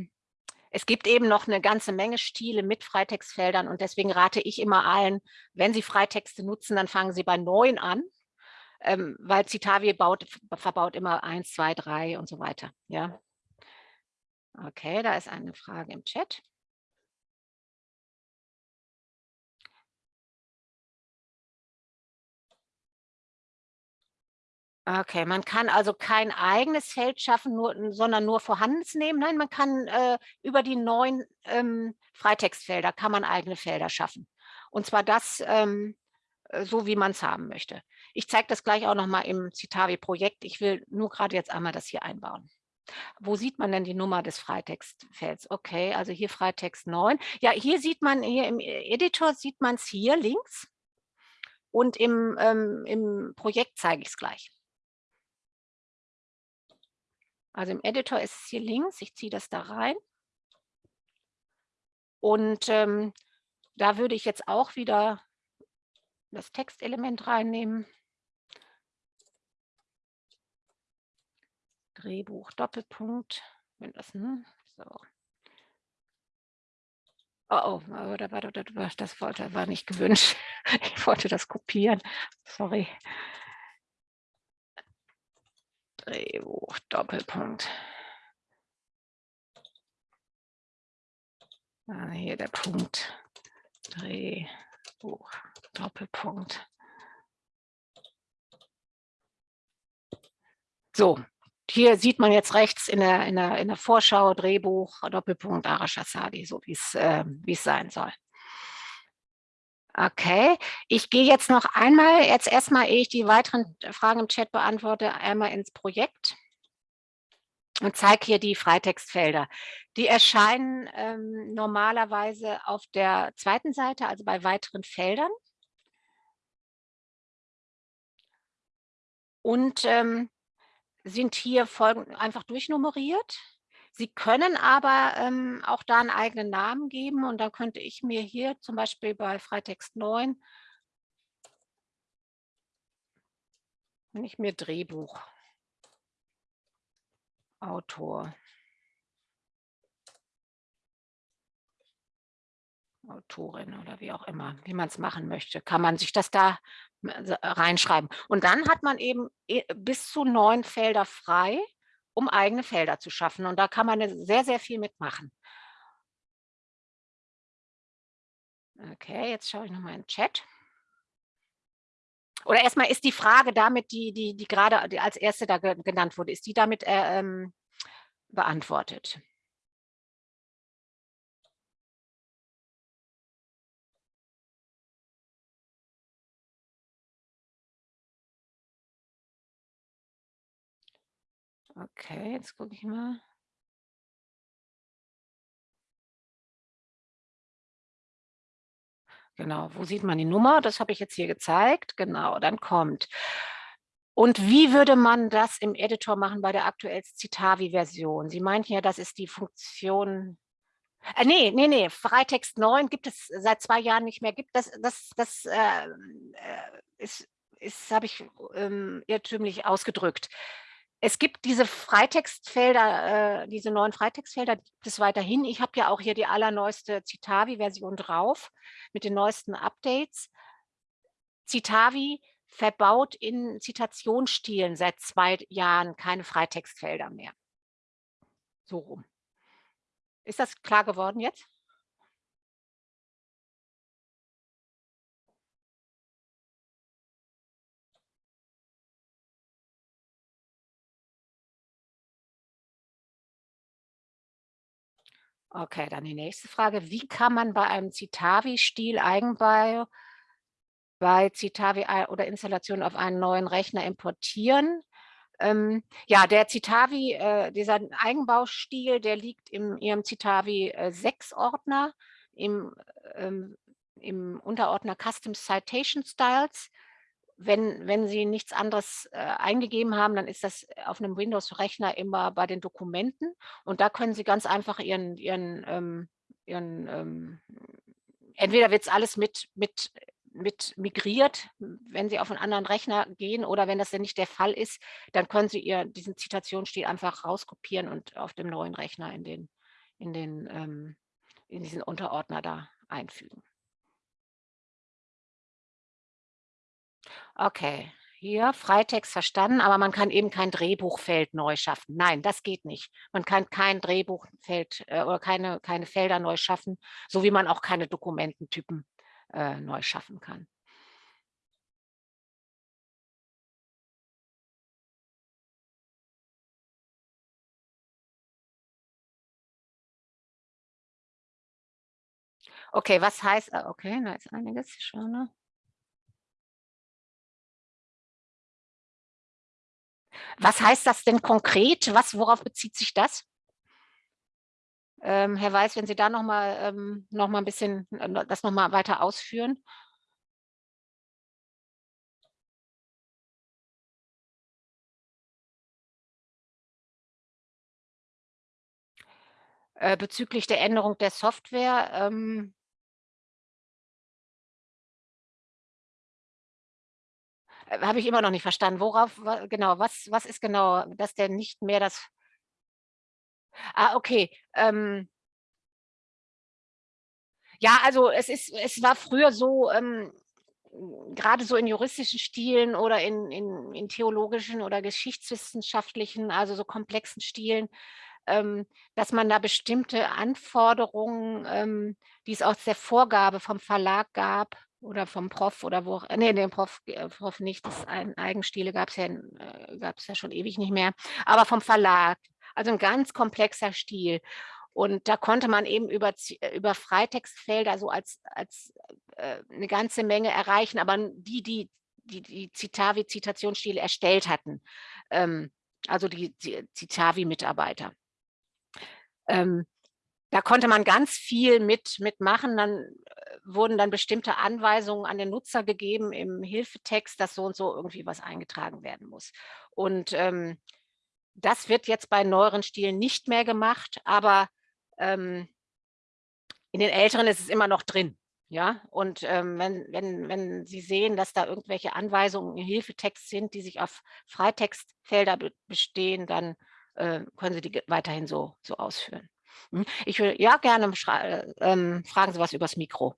es gibt eben noch eine ganze Menge Stile mit Freitextfeldern und deswegen rate ich immer allen, wenn Sie Freitexte nutzen, dann fangen Sie bei neun an, ähm, weil Citavi baut, verbaut immer eins, zwei, drei und so weiter. Ja. Okay, da ist eine Frage im Chat. Okay, man kann also kein eigenes Feld schaffen, nur, sondern nur vorhandenes nehmen. Nein, man kann äh, über die neuen ähm, Freitextfelder kann man eigene Felder schaffen. Und zwar das ähm, äh, so, wie man es haben möchte. Ich zeige das gleich auch noch mal im Citavi-Projekt. Ich will nur gerade jetzt einmal das hier einbauen. Wo sieht man denn die Nummer des Freitextfelds? Okay, also hier Freitext 9. Ja, hier sieht man, hier im Editor sieht man es hier links. Und im, ähm, im Projekt zeige ich es gleich. Also im Editor ist es hier links. Ich ziehe das da rein. Und ähm, da würde ich jetzt auch wieder das Textelement reinnehmen. Drehbuch, Doppelpunkt. Wenn das, hm, so. Oh, oh, das wollte, war nicht gewünscht. <laughs> Ich wollte das kopieren. Sorry. Drehbuch, Doppelpunkt. Ah, hier der Punkt. Drehbuch, Doppelpunkt. So, hier sieht man jetzt rechts in der, in der, in der Vorschau, Drehbuch, Doppelpunkt Arash Asadi, so wie es, äh, es sein soll. Okay, ich gehe jetzt noch einmal, jetzt erstmal, ehe ich die weiteren Fragen im Chat beantworte, einmal ins Projekt und zeige hier die Freitextfelder. Die erscheinen ähm, normalerweise auf der zweiten Seite, also bei weiteren Feldern. Und ähm, sind hier folgend einfach durchnummeriert. Sie können aber ähm, auch da einen eigenen Namen geben und dann könnte ich mir hier zum Beispiel bei Freitext 9, wenn ich mir Drehbuch, Autor, Autorin oder wie auch immer, wie man es machen möchte, kann man sich das da äh, reinschreiben. Und dann hat man eben äh, bis zu neun Felder frei um eigene Felder zu schaffen. Und da kann man sehr, sehr viel mitmachen. Okay, jetzt schaue ich nochmal in den Chat. Oder erstmal ist die Frage damit, die, die, die gerade als erste da genannt wurde, ist die damit äh, ähm, beantwortet? Okay, jetzt gucke ich mal. Genau, wo sieht man die Nummer? Das habe ich jetzt hier gezeigt. Genau, dann kommt. Und wie würde man das im Editor machen bei der aktuellsten Citavi-Version? Sie meinten ja, das ist die Funktion äh, nee, nee, nee, Freitext 9 gibt es seit zwei Jahren nicht mehr. Gibt das, das, das äh, äh ist, ist habe ich ähm, irrtümlich ausgedrückt. Es gibt diese Freitextfelder, äh, diese neuen Freitextfelder gibt es weiterhin. Ich habe ja auch hier die allerneueste Citavi-Version drauf mit den neuesten Updates. Citavi verbaut in Zitationsstilen seit zwei Jahren keine Freitextfelder mehr. So rum. Ist das klar geworden jetzt? Okay, dann die nächste Frage. Wie kann man bei einem Citavi-Stil Eigenbau bei Citavi oder Installation auf einen neuen Rechner importieren? Ähm, ja, der Citavi, äh, dieser Eigenbaustil, der liegt im Ihrem Citavi äh, 6 Ordner, im, ähm, im Unterordner Custom Citation Styles wenn, wenn Sie nichts anderes äh, eingegeben haben, dann ist das auf einem Windows-Rechner immer bei den Dokumenten und da können Sie ganz einfach Ihren, Ihren, ähm, Ihren ähm, entweder wird es alles mit, mit, mit migriert, wenn Sie auf einen anderen Rechner gehen oder wenn das denn nicht der Fall ist, dann können Sie ihr, diesen Zitationsstil einfach rauskopieren und auf dem neuen Rechner in, den, in, den, ähm, in diesen Unterordner da einfügen. Okay, hier Freitext verstanden, aber man kann eben kein Drehbuchfeld neu schaffen. Nein, das geht nicht. Man kann kein Drehbuchfeld äh, oder keine, keine Felder neu schaffen, so wie man auch keine Dokumententypen äh, neu schaffen kann. Okay, was heißt, äh, okay, da ist einiges schon? Was heißt das denn konkret? Was, worauf bezieht sich das? Ähm, Herr Weiß, wenn Sie da noch mal, ähm, noch mal ein bisschen äh, das noch mal weiter ausführen. Äh, bezüglich der Änderung der Software, ähm, habe ich immer noch nicht verstanden. Worauf, genau, was, was ist genau, dass der nicht mehr das... Ah, okay. Ähm, ja, also es ist, es war früher so, ähm, gerade so in juristischen Stilen oder in, in, in theologischen oder geschichtswissenschaftlichen, also so komplexen Stilen, ähm, dass man da bestimmte Anforderungen, ähm, die es aus der Vorgabe vom Verlag gab, oder vom Prof oder wo, nee, den Prof, äh, Prof nicht, das ein, Eigenstile gab es ja, äh, gab's ja schon ewig nicht mehr, aber vom Verlag, also ein ganz komplexer Stil. Und da konnte man eben über, über Freitextfelder so als, als äh, eine ganze Menge erreichen, aber die, die die, die Citavi-Zitationsstile erstellt hatten, ähm, also die, die Citavi-Mitarbeiter. Ähm, da konnte man ganz viel mit, mitmachen. Dann äh, wurden dann bestimmte Anweisungen an den Nutzer gegeben im Hilfetext, dass so und so irgendwie was eingetragen werden muss. Und ähm, das wird jetzt bei neueren Stilen nicht mehr gemacht, aber ähm, in den älteren ist es immer noch drin. Ja, und ähm, wenn, wenn, wenn Sie sehen, dass da irgendwelche Anweisungen im Hilfetext sind, die sich auf Freitextfelder be bestehen, dann äh, können Sie die weiterhin so, so ausführen. Hm? Ich will ja gerne ähm, fragen Sie was übers Mikro.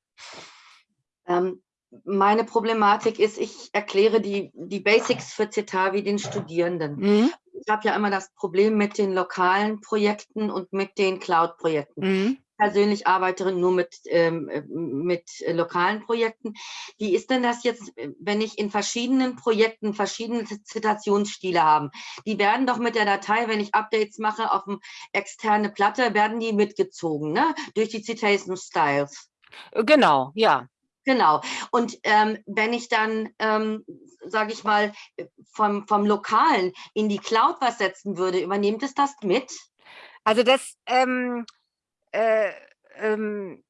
Ähm, meine Problematik ist, ich erkläre die, die Basics für Citavi den Studierenden. Mhm. Ich habe ja immer das Problem mit den lokalen Projekten und mit den Cloud-Projekten. Mhm persönlich arbeite nur mit, ähm, mit lokalen Projekten. Wie ist denn das jetzt, wenn ich in verschiedenen Projekten verschiedene Zitationsstile habe? Die werden doch mit der Datei, wenn ich Updates mache auf eine externe Platte, werden die mitgezogen, ne? Durch die Citation Styles. Genau, ja. Genau. Und ähm, wenn ich dann, ähm, sage ich mal, vom, vom Lokalen in die Cloud was setzen würde, übernehmt es das mit? Also das, ähm, äh, ähm,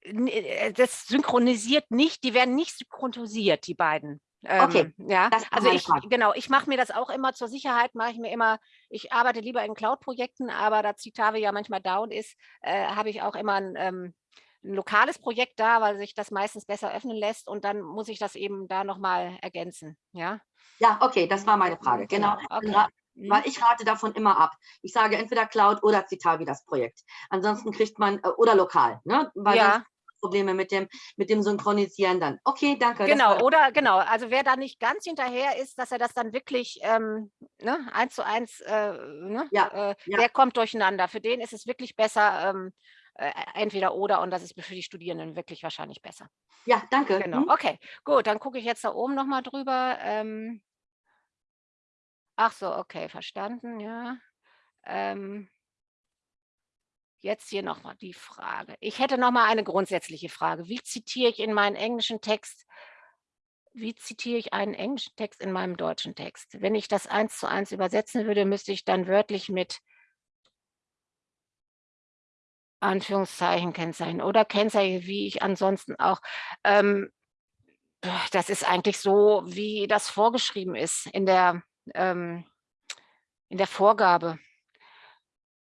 äh, das synchronisiert nicht, die werden nicht synchronisiert, die beiden. Okay, ähm, ja, also ich, genau, ich mache mir das auch immer zur Sicherheit, mache ich mir immer, ich arbeite lieber in Cloud-Projekten, aber da Citave ja manchmal down ist, äh, habe ich auch immer ein, ähm, ein, lokales Projekt da, weil sich das meistens besser öffnen lässt und dann muss ich das eben da nochmal ergänzen, ja. Ja, okay, das war meine Frage, genau. Okay. Mhm. Weil ich rate davon immer ab. Ich sage entweder Cloud oder Citavi das Projekt. Ansonsten kriegt man, äh, oder lokal, ne? Weil ja. Probleme mit dem, mit dem Synchronisieren dann. Okay, danke. Genau, oder genau. Also wer da nicht ganz hinterher ist, dass er das dann wirklich ähm, ne, eins zu eins, äh, ne, ja, äh, ja. der kommt durcheinander. Für den ist es wirklich besser, ähm, äh, entweder oder und das ist für die Studierenden wirklich wahrscheinlich besser. Ja, danke. Genau, hm. okay, gut, dann gucke ich jetzt da oben nochmal drüber. Ähm, Ach so, okay, verstanden, ja. Ähm, jetzt hier noch mal die Frage. Ich hätte noch mal eine grundsätzliche Frage. Wie zitiere ich in meinen englischen Text, wie zitiere ich einen englischen Text in meinem deutschen Text? Wenn ich das eins zu eins übersetzen würde, müsste ich dann wörtlich mit Anführungszeichen kennzeichnen oder Kennzeichen, wie ich ansonsten auch. Ähm, das ist eigentlich so, wie das vorgeschrieben ist in der ähm, in der Vorgabe.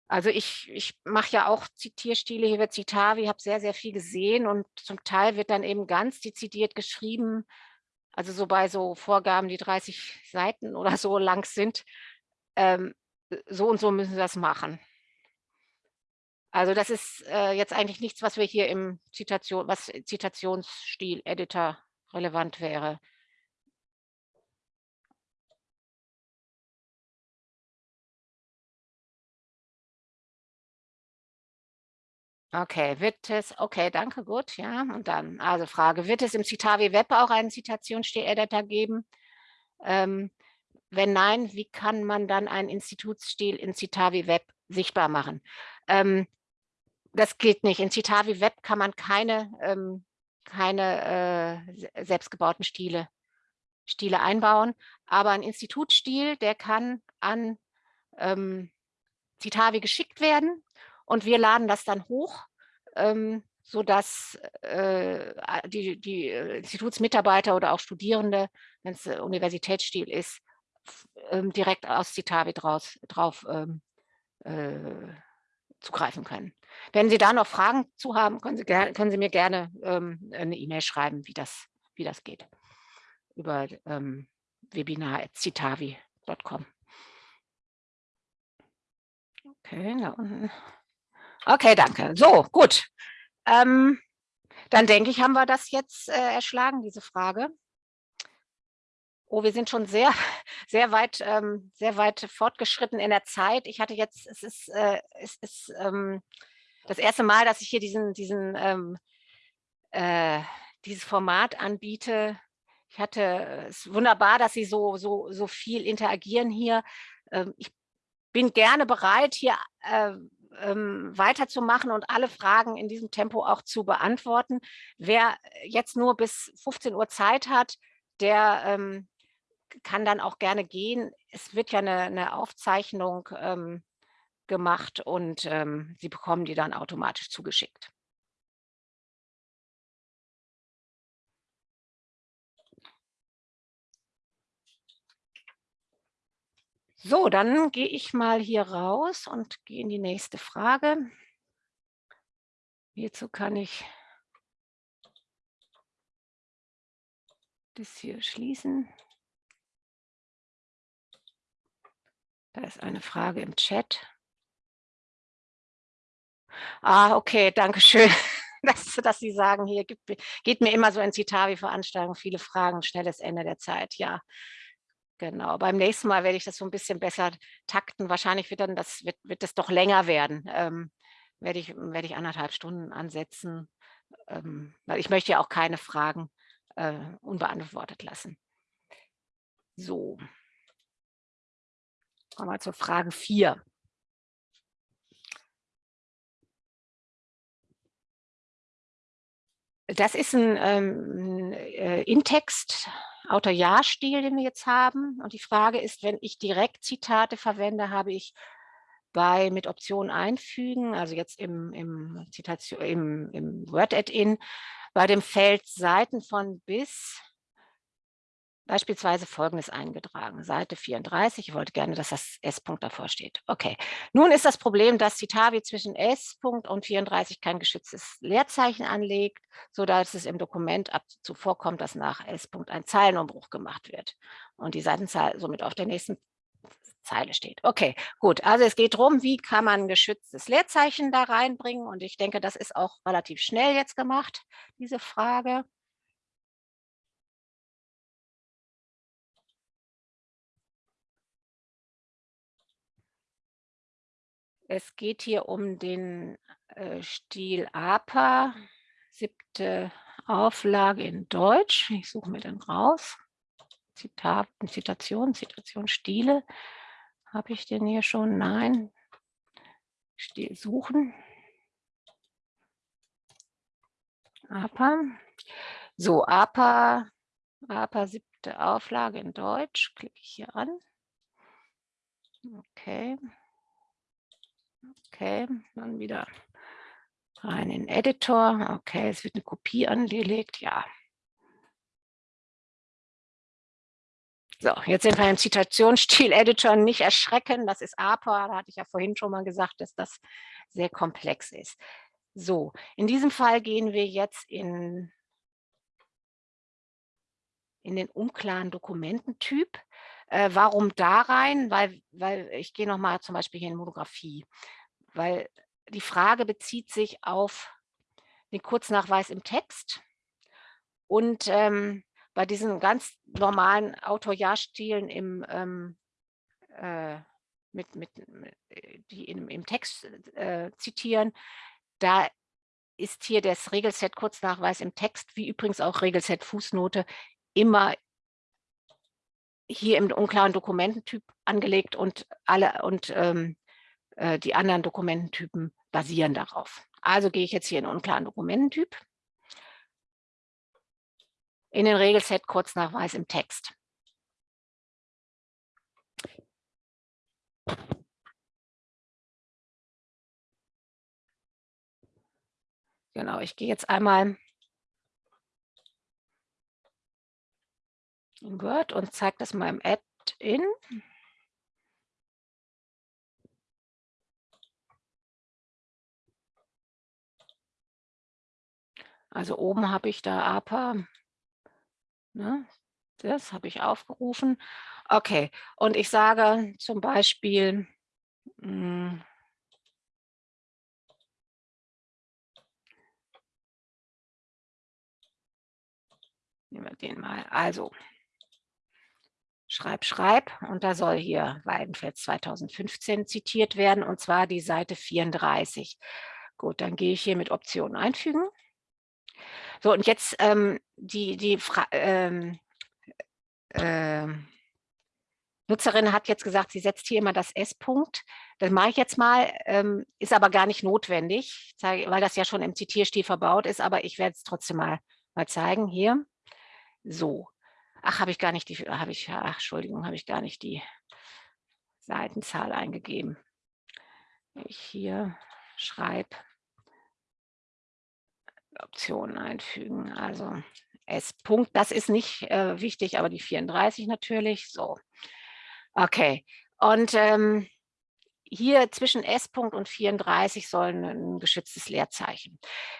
Also ich, ich mache ja auch Zitierstile, hier wird Citavi, habe sehr, sehr viel gesehen und zum Teil wird dann eben ganz dezidiert geschrieben, also so bei so Vorgaben, die 30 Seiten oder so lang sind, ähm, so und so müssen wir das machen. Also das ist äh, jetzt eigentlich nichts, was wir hier im Zitation, was Zitationsstil-Editor relevant wäre. Okay, wird es, okay, danke, gut, ja. Und dann, also Frage, wird es im Citavi Web auch einen Zitationsstil-Editor geben? Ähm, wenn nein, wie kann man dann einen Institutsstil in Citavi Web sichtbar machen? Ähm, das geht nicht. In Citavi Web kann man keine, ähm, keine äh, selbstgebauten Stile, Stile einbauen, aber ein Institutsstil, der kann an ähm, Citavi geschickt werden und wir laden das dann hoch, ähm, sodass äh, die, die äh, Institutsmitarbeiter oder auch Studierende, wenn es äh, Universitätsstil ist, ähm, direkt aus Citavi draus, drauf ähm, äh, zugreifen können. Wenn Sie da noch Fragen zu haben, können Sie, können Sie mir gerne ähm, eine E-Mail schreiben, wie das, wie das geht, über ähm, webinar.citavi.com. Okay, da unten. Okay, danke. So, gut. Ähm, dann denke ich, haben wir das jetzt äh, erschlagen, diese Frage. Oh, wir sind schon sehr, <laughs> sehr weit, ähm, sehr weit fortgeschritten in der Zeit. Ich hatte jetzt, es ist, äh, es ist ähm, das erste Mal, dass ich hier diesen, diesen, ähm, äh, dieses Format anbiete. Ich hatte, es ist wunderbar, dass Sie so, so, so viel interagieren hier. Ähm, ich bin gerne bereit, hier äh, ähm, weiterzumachen und alle Fragen in diesem Tempo auch zu beantworten. Wer jetzt nur bis 15 Uhr Zeit hat, der ähm, kann dann auch gerne gehen. Es wird ja eine, eine Aufzeichnung ähm, gemacht und ähm, Sie bekommen die dann automatisch zugeschickt. So, dann gehe ich mal hier raus und gehe in die nächste Frage. Hierzu kann ich das hier schließen. Da ist eine Frage im Chat. Ah, okay, danke schön, <laughs> dass, dass Sie sagen, hier gibt, geht mir immer so in Citavi-Veranstaltungen viele Fragen, schnelles Ende der Zeit. Ja, Genau, beim nächsten Mal werde ich das so ein bisschen besser takten. Wahrscheinlich wird dann das, wird, wird das doch länger werden. Ähm, werde, ich, werde ich anderthalb Stunden ansetzen, ähm, weil ich möchte ja auch keine Fragen äh, unbeantwortet lassen. So. Kommen wir zur Frage 4. Das ist ein ähm, äh, In-Text Autor-Ja-Stil, den wir jetzt haben. Und die Frage ist, wenn ich direkt Zitate verwende, habe ich bei mit Option einfügen, also jetzt im, im, Zitation, im, im Word-Add-in, bei dem Feld Seiten von bis beispielsweise Folgendes eingetragen. Seite 34, ich wollte gerne, dass das S-Punkt davor steht. Okay, nun ist das Problem, dass Citavi zwischen S-Punkt und 34 kein geschütztes Leerzeichen anlegt, sodass es im Dokument ab zuvor kommt, dass nach S-Punkt ein Zeilenumbruch gemacht wird und die Seitenzahl somit auf der nächsten Zeile steht. Okay, gut. Also es geht darum, wie kann man ein geschütztes Leerzeichen da reinbringen und ich denke, das ist auch relativ schnell jetzt gemacht, diese Frage. Es geht hier um den äh, Stil APA, siebte Auflage in Deutsch. Ich suche mir den raus. Zitat, Zitation, Zitation, Stile. Habe ich den hier schon? Nein. Stil suchen. APA. So, APA, APA siebte Auflage in Deutsch. Klicke ich hier an. Okay. Okay, dann wieder rein in Editor. Okay, es wird eine Kopie angelegt. Ja. So, jetzt sind wir im Zitationsstil-Editor. Nicht erschrecken, das ist APA. Da hatte ich ja vorhin schon mal gesagt, dass das sehr komplex ist. So, in diesem Fall gehen wir jetzt in, in den unklaren Dokumententyp. Äh, warum da rein? Weil, weil ich gehe nochmal zum Beispiel hier in Monographie weil die Frage bezieht sich auf den Kurznachweis im Text und ähm, bei diesen ganz normalen Autor-Ja-Stilen im ähm, äh, mit, mit, die in, im Text äh, zitieren, da ist hier das Regelset Kurznachweis im Text, wie übrigens auch Regelset Fußnote, immer hier im unklaren Dokumententyp angelegt und alle und ähm, äh, die anderen Dokumententypen basieren darauf. Also gehe ich jetzt hier in unklaren Dokumententyp, in den Regelset Kurznachweis im Text. Genau, ich gehe jetzt einmal in Word und zeige das mal im Add-in. Also oben habe ich da APA. Ne? Das habe ich aufgerufen. Okay, und ich sage zum Beispiel, hm, nehmen wir den mal. Also, schreib, schreib. Und da soll hier Weidenfeld 2015 zitiert werden, und zwar die Seite 34. Gut, dann gehe ich hier mit Option einfügen. So, und jetzt ähm, die, die ähm, äh, Nutzerin hat jetzt gesagt, sie setzt hier immer das S-Punkt. Das mache ich jetzt mal, ähm, ist aber gar nicht notwendig, weil das ja schon im Zitierstil verbaut ist, aber ich werde es trotzdem mal, mal zeigen hier. So. Ach, habe ich gar nicht die, habe ich, ach, Entschuldigung, habe ich gar nicht die Seitenzahl eingegeben. Ich hier schreibe Optionen einfügen, also S-Punkt, das ist nicht äh, wichtig, aber die 34 natürlich, so. Okay, und ähm, hier zwischen S-Punkt und 34 soll ein geschütztes Leerzeichen.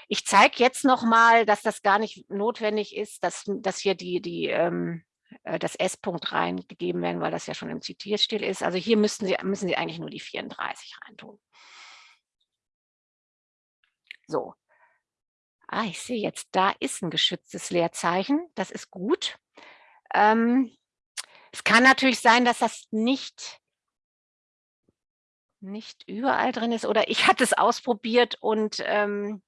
Ich zeige jetzt noch mal, dass das gar nicht notwendig ist, dass, dass hier die, die, ähm, äh, das S-Punkt reingegeben werden, weil das ja schon im Zitierstil ist. Also hier müssten Sie, müssen Sie eigentlich nur die 34 reintun. So. Ah, ich sehe jetzt, da ist ein geschütztes Leerzeichen. Das ist gut. Ähm, es kann natürlich sein, dass das nicht, nicht überall drin ist oder ich hatte es ausprobiert und ähm,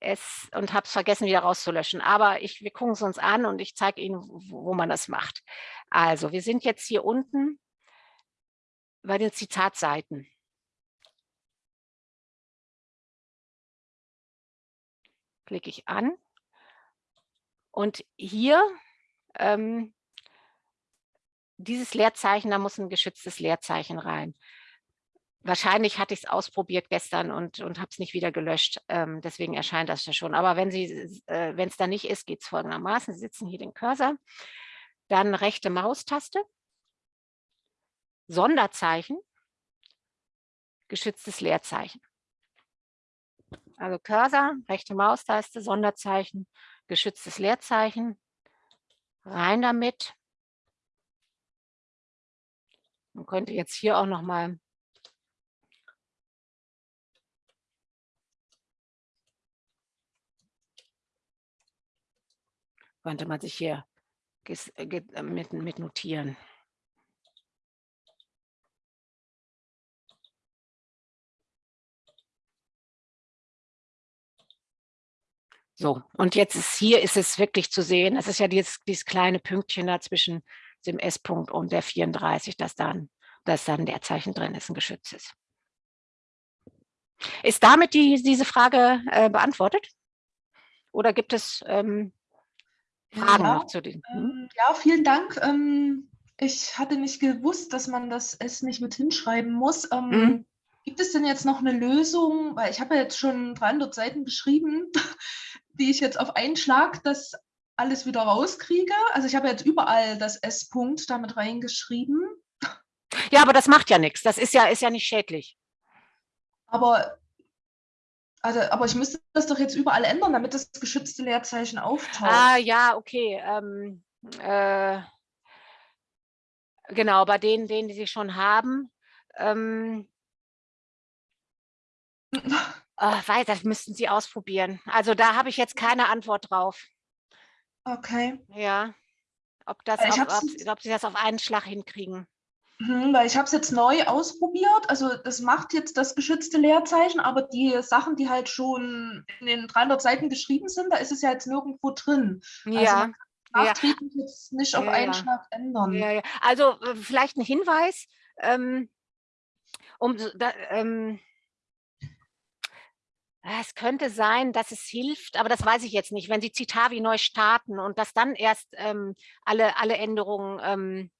es und habe es vergessen wieder rauszulöschen. Aber ich, wir gucken es uns an und ich zeige Ihnen, wo, wo man das macht. Also wir sind jetzt hier unten bei den Zitatseiten. Klicke ich an und hier ähm, dieses Leerzeichen, da muss ein geschütztes Leerzeichen rein. Wahrscheinlich hatte ich es ausprobiert gestern und, und habe es nicht wieder gelöscht. Ähm, deswegen erscheint das ja schon. Aber wenn äh, es da nicht ist, geht es folgendermaßen. Sie sitzen hier den Cursor, dann rechte Maustaste, Sonderzeichen, geschütztes Leerzeichen. Also Cursor, rechte Maustaste, Sonderzeichen, geschütztes Leerzeichen, rein damit. Man könnte jetzt hier auch noch mal könnte man sich hier mit, mit notieren. So, und jetzt ist hier ist es wirklich zu sehen, es ist ja dieses, dieses kleine Pünktchen da zwischen dem S-Punkt und der 34, dass dann, dass dann der Zeichen drin ist, ein Geschütz ist. Ist damit die, diese Frage äh, beantwortet? Oder gibt es ähm, Fragen ja, noch zu den? Hm? Ähm, ja, vielen Dank. Ähm, ich hatte nicht gewusst, dass man das S nicht mit hinschreiben muss. Ähm, mhm. Gibt es denn jetzt noch eine Lösung? Weil ich habe ja jetzt schon 300 Seiten geschrieben, die ich jetzt auf einen Schlag das alles wieder rauskriege. Also ich habe jetzt überall das S-Punkt damit reingeschrieben. Ja, aber das macht ja nichts. Das ist ja, ist ja nicht schädlich. Aber, also, aber ich müsste das doch jetzt überall ändern, damit das geschützte Leerzeichen auftaucht. Ah, ja, okay. Ähm, äh, genau, bei denen, denen, die sie schon haben. Ähm, <laughs> oh, weiß, das müssten Sie ausprobieren. Also da habe ich jetzt keine Antwort drauf. Okay. Ja. Ob, das auf, ob, ob Sie das auf einen Schlag hinkriegen. Mhm, weil ich habe es jetzt neu ausprobiert. Also das macht jetzt das geschützte Leerzeichen, aber die Sachen, die halt schon in den 300 Seiten geschrieben sind, da ist es ja jetzt nirgendwo drin. Also ja. Also nachträglich ja. jetzt nicht auf ja, einen. Schlag ändern. Ja, ja. Also vielleicht ein Hinweis, ähm, um da, ähm, es könnte sein, dass es hilft, aber das weiß ich jetzt nicht, wenn Sie Citavi neu starten und dass dann erst ähm, alle, alle Änderungen ähm,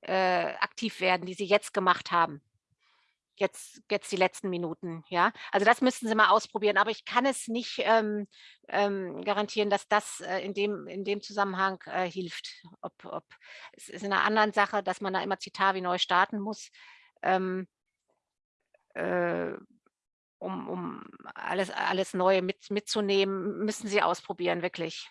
äh, aktiv werden, die Sie jetzt gemacht haben. Jetzt, jetzt die letzten Minuten, ja. Also das müssten Sie mal ausprobieren, aber ich kann es nicht ähm, ähm, garantieren, dass das äh, in, dem, in dem Zusammenhang äh, hilft. Ob, ob, es ist in einer anderen Sache, dass man da immer Citavi neu starten muss. Um, um alles, alles Neue mit, mitzunehmen, müssen Sie ausprobieren, wirklich.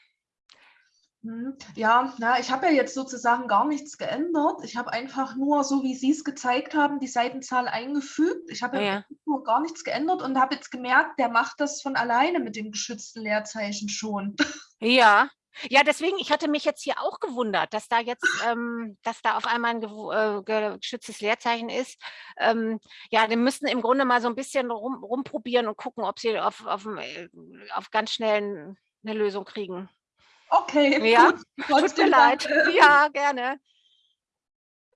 Mhm. Ja, na, ich habe ja jetzt sozusagen gar nichts geändert. Ich habe einfach nur, so wie Sie es gezeigt haben, die Seitenzahl eingefügt. Ich habe ja, ja. nur gar nichts geändert und habe jetzt gemerkt, der macht das von alleine mit dem geschützten Leerzeichen schon. Ja, ja, deswegen, ich hatte mich jetzt hier auch gewundert, dass da jetzt, ähm, dass da auf einmal ein äh, geschütztes Leerzeichen ist. Ähm, ja, wir müssen im Grunde mal so ein bisschen rum, rumprobieren und gucken, ob sie auf, auf, äh, auf ganz schnell eine Lösung kriegen. Okay, ja, gut. tut mir leid. <laughs> Ja, gerne.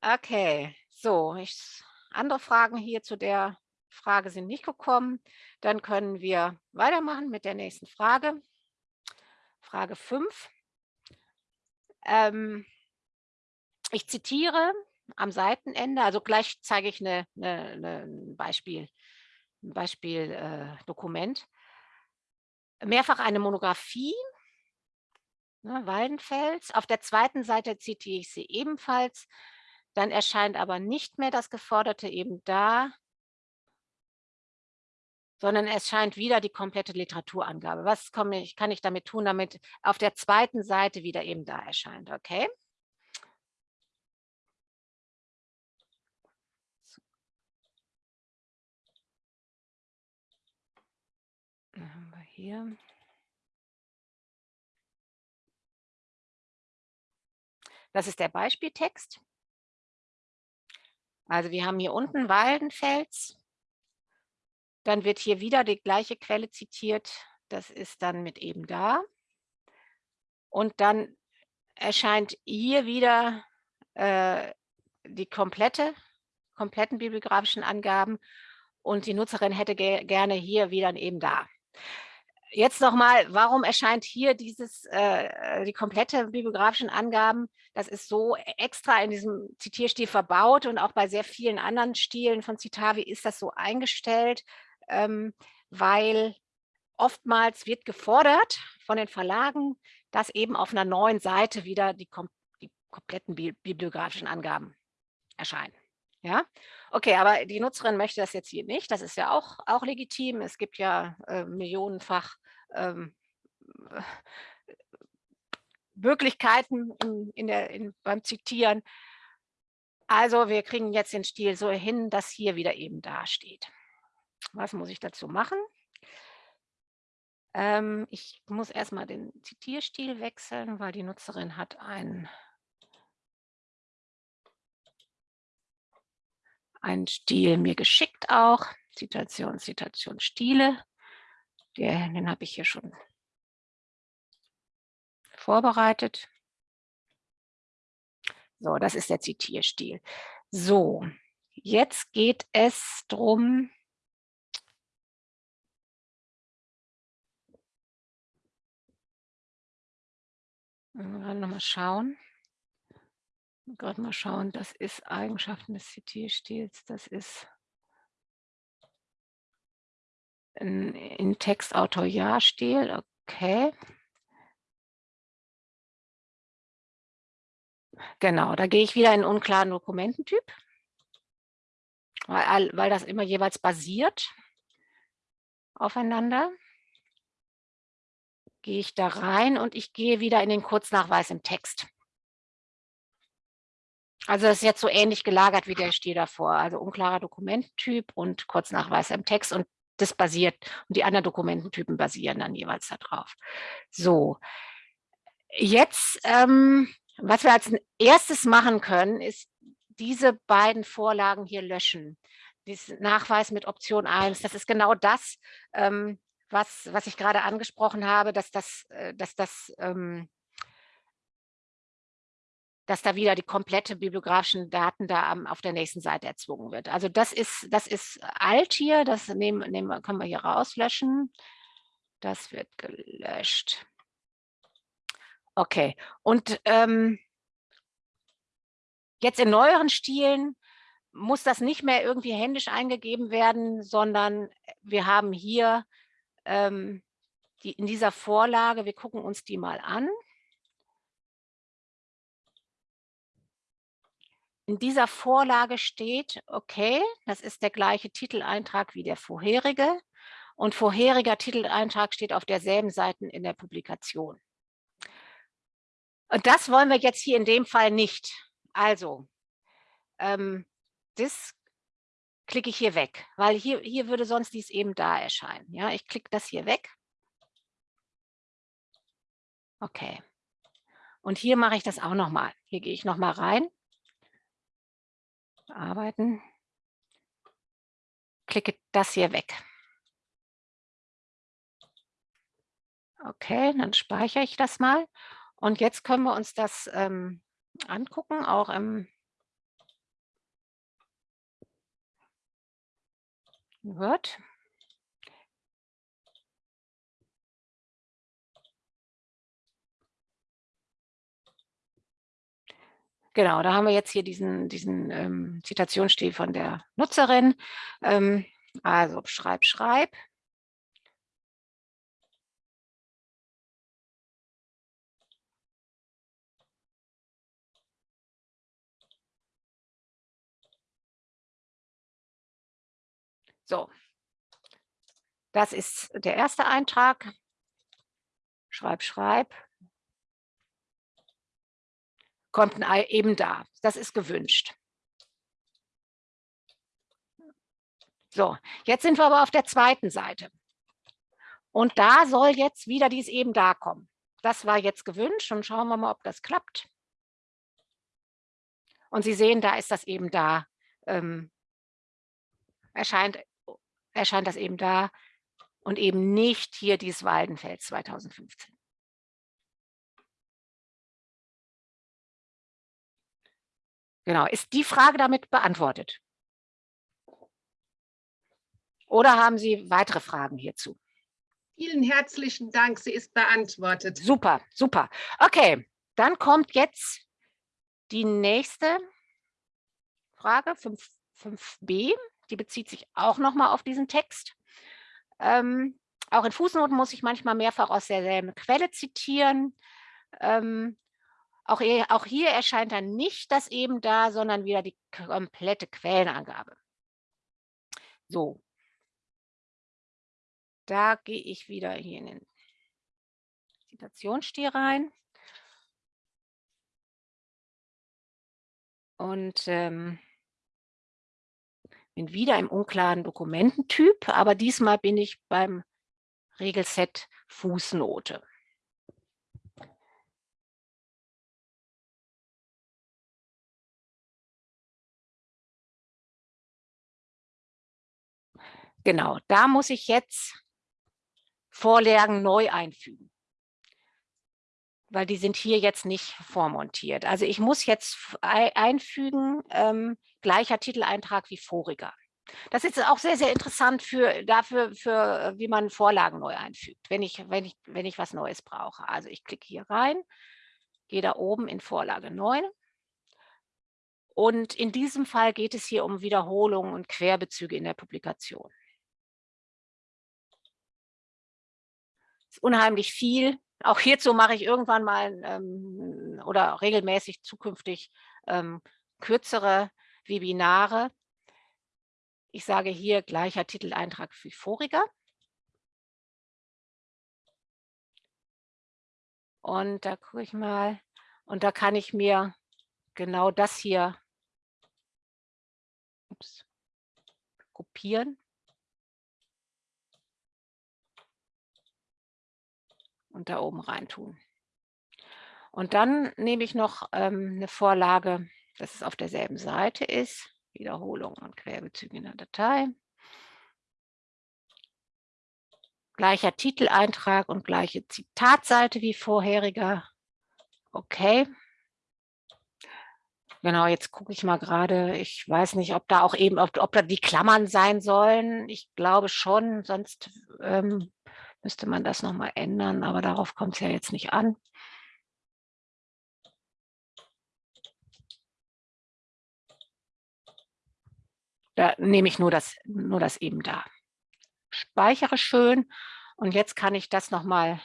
Okay, so, ich, andere Fragen hier zu der Frage sind nicht gekommen. Dann können wir weitermachen mit der nächsten Frage. Frage 5. Ähm, ich zitiere am Seitenende, also gleich zeige ich eine, eine, eine, ein Beispiel, ein Beispieldokument. Äh, Mehrfach eine Monographie, ne, Waldenfels. Auf der zweiten Seite zitiere ich sie ebenfalls. Dann erscheint aber nicht mehr das Geforderte eben da, sondern es scheint wieder die komplette Literaturangabe. Was ich, kann ich damit tun, damit auf der zweiten Seite wieder eben da erscheint, okay? Dann haben wir hier. Das ist der Beispieltext. Also wir haben hier unten Waldenfels. Dann wird hier wieder die gleiche Quelle zitiert. Das ist dann mit eben da. Und dann erscheint hier wieder äh, die komplette, kompletten bibliografischen Angaben und die Nutzerin hätte ge gerne hier wieder eben da. Jetzt nochmal, warum erscheint hier dieses, äh, die komplette bibliografischen Angaben? Das ist so extra in diesem Zitierstil verbaut und auch bei sehr vielen anderen Stilen von Citavi ist das so eingestellt, ähm, weil oftmals wird gefordert von den Verlagen, dass eben auf einer neuen Seite wieder die, kom die kompletten bi bibliografischen Angaben erscheinen. Ja, okay, aber die Nutzerin möchte das jetzt hier nicht. Das ist ja auch, auch legitim. Es gibt ja äh, millionenfach ähm, <laughs> Möglichkeiten in, in der, in, beim Zitieren. Also wir kriegen jetzt den Stil so hin, dass hier wieder eben dasteht. Was muss ich dazu machen? Ähm, ich muss erstmal den Zitierstil wechseln, weil die Nutzerin hat einen einen Stil mir geschickt auch. Zitation, Zitation, Stile. Der, den habe ich hier schon vorbereitet. So, das ist der Zitierstil. So, jetzt geht es darum, Nochmal schauen gerade mal schauen, das ist Eigenschaften des Zitierstils, das ist in, in Textautor-Ja-Stil, okay. Genau, da gehe ich wieder in unklaren Dokumententyp, weil, weil das immer jeweils basiert aufeinander. Gehe ich da rein und ich gehe wieder in den Kurznachweis im Text. Also das ist jetzt so ähnlich gelagert wie der Stil davor. Also unklarer Dokumententyp und Kurznachweis im Text und das basiert und die anderen Dokumententypen basieren dann jeweils darauf. So, jetzt, ähm, was wir als erstes machen können, ist diese beiden Vorlagen hier löschen. Diesen Nachweis mit Option 1, das ist genau das, ähm, was, was ich gerade angesprochen habe, dass das, äh, dass das ähm, dass da wieder die komplette bibliografischen Daten da am, auf der nächsten Seite erzwungen wird. Also das ist, das ist alt hier, das nehmen, nehmen, können wir hier rauslöschen. Das wird gelöscht. Okay, und ähm, jetzt in neueren Stilen muss das nicht mehr irgendwie händisch eingegeben werden, sondern wir haben hier ähm, die, in dieser Vorlage, wir gucken uns die mal an. in dieser Vorlage steht, okay, das ist der gleiche Titeleintrag wie der vorherige und vorheriger Titeleintrag steht auf derselben Seite in der Publikation. Und das wollen wir jetzt hier in dem Fall nicht. Also, ähm, das klicke ich hier weg, weil hier, hier würde sonst dies eben da erscheinen. Ja, ich klicke das hier weg. Okay. Und hier mache ich das auch nochmal. Hier gehe ich nochmal rein Bearbeiten. Klicke das hier weg. Okay, dann speichere ich das mal. Und jetzt können wir uns das ähm, angucken, auch im Word. Genau, da haben wir jetzt hier diesen, diesen ähm, Zitationsstil von der Nutzerin. Ähm, also schreib, schreib. So, das ist der erste Eintrag. Schreib, schreib. Kommt ein Ei eben da. Das ist gewünscht. So, jetzt sind wir aber auf der zweiten Seite. Und da soll jetzt wieder dies eben da kommen. Das war jetzt gewünscht und schauen wir mal, ob das klappt. Und Sie sehen, da ist das eben da, ähm, erscheint erscheint das eben da und eben nicht hier dieses Waldenfels 2015. Genau, ist die Frage damit beantwortet? Oder haben Sie weitere Fragen hierzu? Vielen herzlichen Dank, sie ist beantwortet. Super, super. Okay, dann kommt jetzt die nächste Frage, 5, 5b die bezieht sich auch nochmal auf diesen Text. Ähm, auch in Fußnoten muss ich manchmal mehrfach aus derselben Quelle zitieren. Ähm, auch, hier, auch hier erscheint dann nicht das eben da, sondern wieder die komplette Quellenangabe. So. Da gehe ich wieder hier in den Zitationsstil rein. Und ähm, bin wieder im unklaren Dokumententyp, aber diesmal bin ich beim Regelset Fußnote. Genau, da muss ich jetzt Vorlagen neu einfügen weil die sind hier jetzt nicht vormontiert. Also ich muss jetzt einfügen, ähm, gleicher Titeleintrag wie voriger. Das ist auch sehr, sehr interessant für, dafür, für, wie man Vorlagen neu einfügt, wenn ich, wenn, ich, wenn ich was Neues brauche. Also ich klicke hier rein, gehe da oben in Vorlage 9. Und in diesem Fall geht es hier um Wiederholungen und Querbezüge in der Publikation. Das ist unheimlich viel, auch hierzu mache ich irgendwann mal ähm, oder regelmäßig zukünftig ähm, kürzere Webinare. Ich sage hier gleicher Titeleintrag wie voriger. Und da gucke ich mal, und da kann ich mir genau das hier ups, kopieren und da oben rein tun. Und dann nehme ich noch ähm, eine Vorlage, dass es auf derselben Seite ist. Wiederholung und Querbezüge in der Datei. Gleicher Titeleintrag und gleiche Zitatseite wie vorheriger. Okay. Genau, jetzt gucke ich mal gerade. Ich weiß nicht, ob da auch eben, ob, ob da die Klammern sein sollen. Ich glaube schon, sonst ähm, müsste man das nochmal ändern, aber darauf kommt es ja jetzt nicht an. Da nehme ich nur das, nur das eben da. Speichere schön und jetzt kann ich das nochmal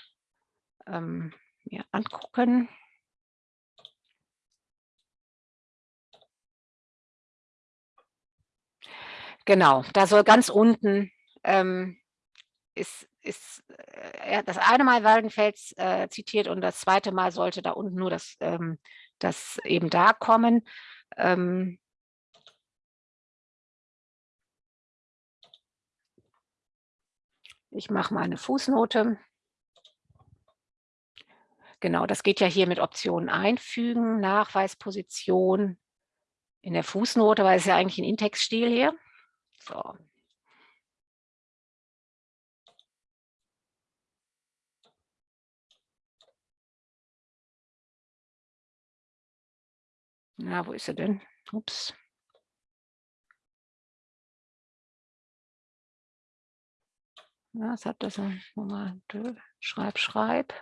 ähm, mir angucken. Genau, da soll ganz unten ähm, ist ist äh, das eine Mal Waldenfels äh, zitiert und das zweite Mal sollte da unten nur das, ähm, das eben da kommen. Ähm, ich mache mal eine Fußnote. Genau, das geht ja hier mit Optionen einfügen, Nachweisposition in der Fußnote, weil es ja eigentlich ein Intextstil hier. So, Na, wo ist er denn? Ups. Was hat das? Nochmal, schreib, schreib.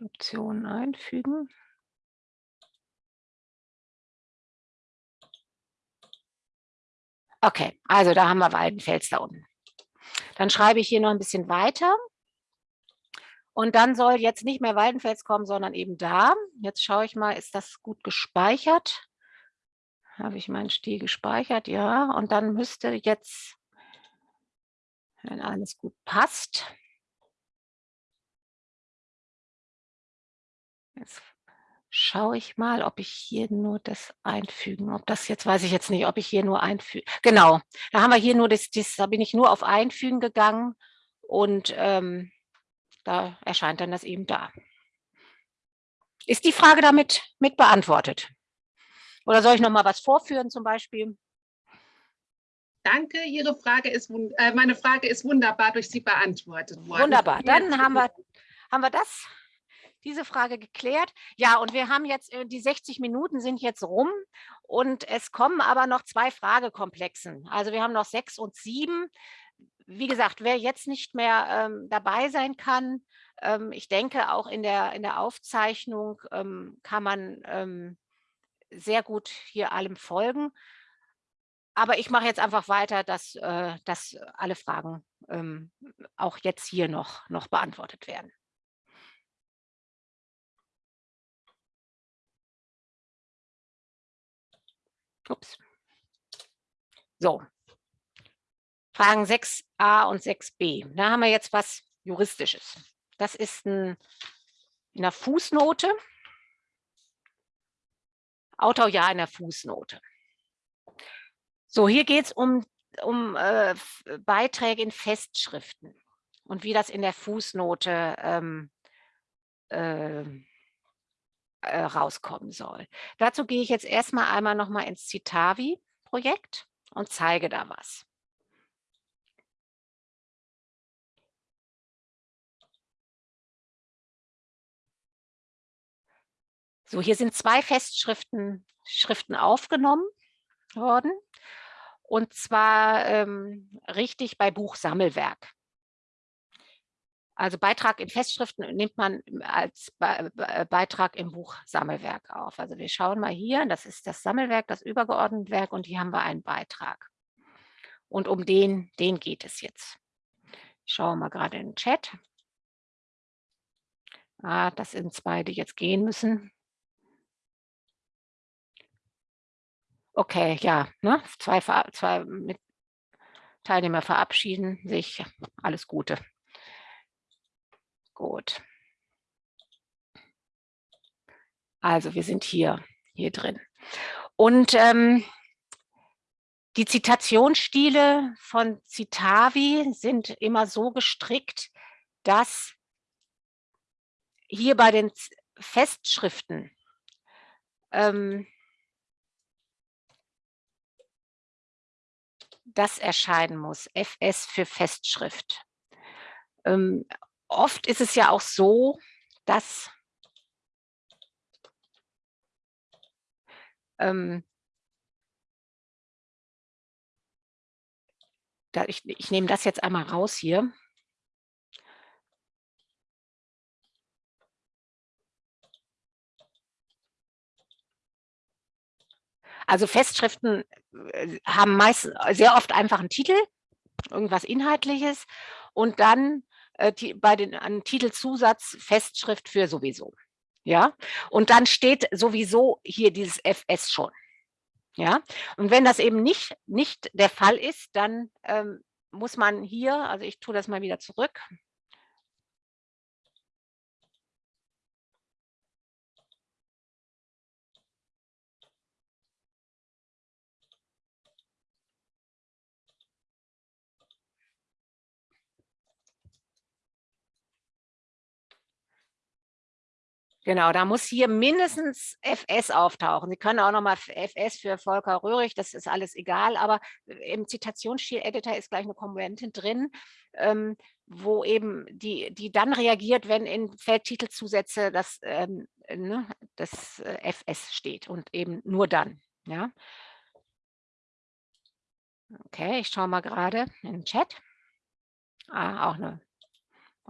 Optionen einfügen. Okay, also da haben wir Waldenfels da unten. Dann schreibe ich hier noch ein bisschen weiter. Und dann soll jetzt nicht mehr Waldenfels kommen, sondern eben da. Jetzt schaue ich mal, ist das gut gespeichert? Habe ich meinen Stil gespeichert? Ja. Und dann müsste jetzt, wenn alles gut passt, jetzt schaue ich mal, ob ich hier nur das einfügen, ob das jetzt, weiß ich jetzt nicht, ob ich hier nur einfügen, genau, da haben wir hier nur das, das da bin ich nur auf einfügen gegangen und ähm, da erscheint dann das eben da. Ist die Frage damit mit beantwortet? Oder soll ich noch mal was vorführen zum Beispiel? Danke, Ihre Frage ist, äh, meine Frage ist wunderbar durch Sie beantwortet worden. Wunderbar, dann haben wir, haben wir das diese Frage geklärt. Ja, und wir haben jetzt, äh, die 60 Minuten sind jetzt rum und es kommen aber noch zwei Fragekomplexen. Also wir haben noch sechs und sieben. Wie gesagt, wer jetzt nicht mehr ähm, dabei sein kann, ähm, ich denke auch in der, in der Aufzeichnung ähm, kann man ähm, sehr gut hier allem folgen. Aber ich mache jetzt einfach weiter, dass, äh, dass alle Fragen ähm, auch jetzt hier noch, noch beantwortet werden. Ups. So. Fragen 6a und 6b. Da haben wir jetzt was Juristisches. Das ist ein, in der Fußnote. Autor ja in der Fußnote. So, hier geht es um, um äh, Beiträge in Festschriften und wie das in der Fußnote ähm, äh, äh, rauskommen soll. Dazu gehe ich jetzt erstmal einmal noch mal ins Citavi-Projekt und zeige da was. So, hier sind zwei Festschriften Schriften aufgenommen worden. Und zwar ähm, richtig bei Buchsammelwerk. Also Beitrag in Festschriften nimmt man als Beitrag im Buch Sammelwerk auf. Also wir schauen mal hier, das ist das Sammelwerk, das übergeordnete Werk und hier haben wir einen Beitrag. Und um den, den geht es jetzt. Ich schaue mal gerade in den Chat. Ah, das sind zwei, die jetzt gehen müssen. Okay, ja, ne? zwei, zwei Teilnehmer verabschieden sich. Alles Gute. Gut. Also wir sind hier, hier drin. Und ähm, die Zitationsstile von Citavi sind immer so gestrickt, dass hier bei den Festschriften ähm, das erscheinen muss, FS für Festschrift. Ähm, oft ist es ja auch so, dass ähm, da ich, ich nehme das jetzt einmal raus hier. Also Festschriften äh, haben meist sehr oft einfach einen Titel, irgendwas Inhaltliches und dann äh, die, bei den an Titelzusatz Festschrift für sowieso. Ja, und dann steht sowieso hier dieses FS schon. Ja, und wenn das eben nicht, nicht der Fall ist, dann ähm, muss man hier, also ich tue das mal wieder zurück, Genau, da muss hier mindestens FS auftauchen. Sie können auch nochmal FS für Volker Röhrig, das ist alles egal, aber im Zitationsstil-Editor ist gleich eine Komponente drin, ähm, wo eben die, die dann reagiert, wenn in Feldtitelzusätze das, ähm, ne, das äh, FS steht und eben nur dann. Ja. Okay, ich schaue mal gerade in den Chat. Ah, auch, eine,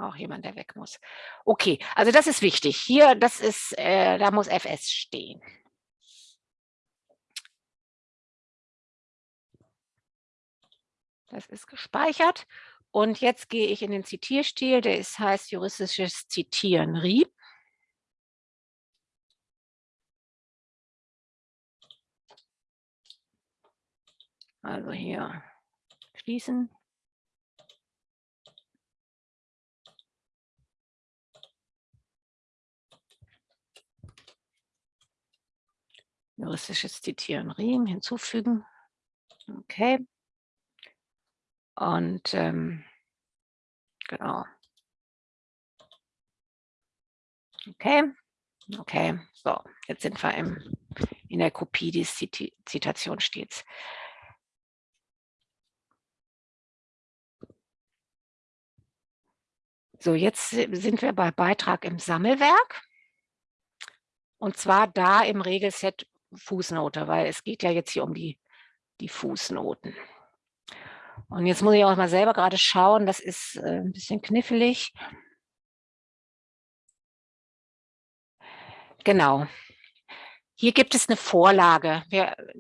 auch jemand, der weg muss. Okay, also das ist wichtig. Hier, das ist, äh, da muss FS stehen. Das ist gespeichert. Und jetzt gehe ich in den Zitierstil, der ist, heißt juristisches Zitieren RIEP. Also hier schließen. Juristisches Zitieren Riem hinzufügen. Okay. Und ähm, genau. Okay, okay, so, jetzt sind wir im, in der Kopie des Zit Zitation stets. So, jetzt sind wir bei Beitrag im Sammelwerk. Und zwar da im Regelset Fußnote, weil es geht ja jetzt hier um die, die Fußnoten. Und jetzt muss ich auch mal selber gerade schauen, das ist äh, ein bisschen knifflig. Genau. Hier gibt es eine Vorlage,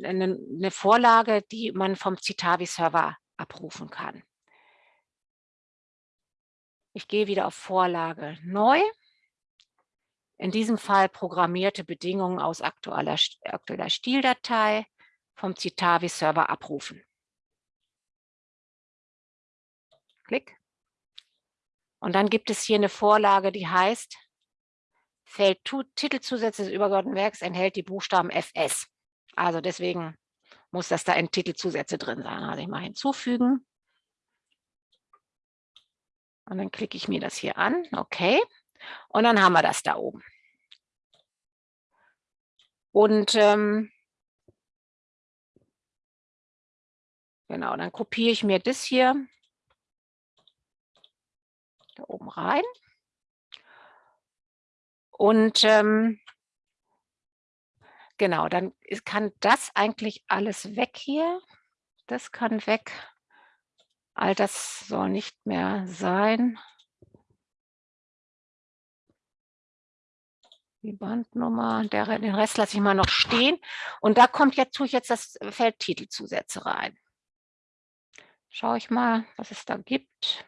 eine, Vorlage, die man vom Citavi-Server abrufen kann. Ich gehe wieder auf Vorlage neu. In diesem Fall programmierte Bedingungen aus aktueller, aktueller Stildatei vom Citavi-Server abrufen. Klick. Und dann gibt es hier eine Vorlage, die heißt, Feld Titelzusätze des übergeordneten Werks enthält die Buchstaben FS. Also deswegen muss das da in Titelzusätze drin sein. Also ich mal hinzufügen. Und dann klicke ich mir das hier an. Okay. Und dann haben wir das da oben. Und ähm, genau, dann kopiere ich mir das hier da oben rein. Und ähm, genau, dann kann das eigentlich alles weg hier. Das kann weg. All das soll nicht mehr sein. Die Bandnummer, der, den Rest lasse ich mal noch stehen. Und da kommt jetzt, tue ich jetzt das Feld Titelzusätze rein. Schaue ich mal, was es da gibt.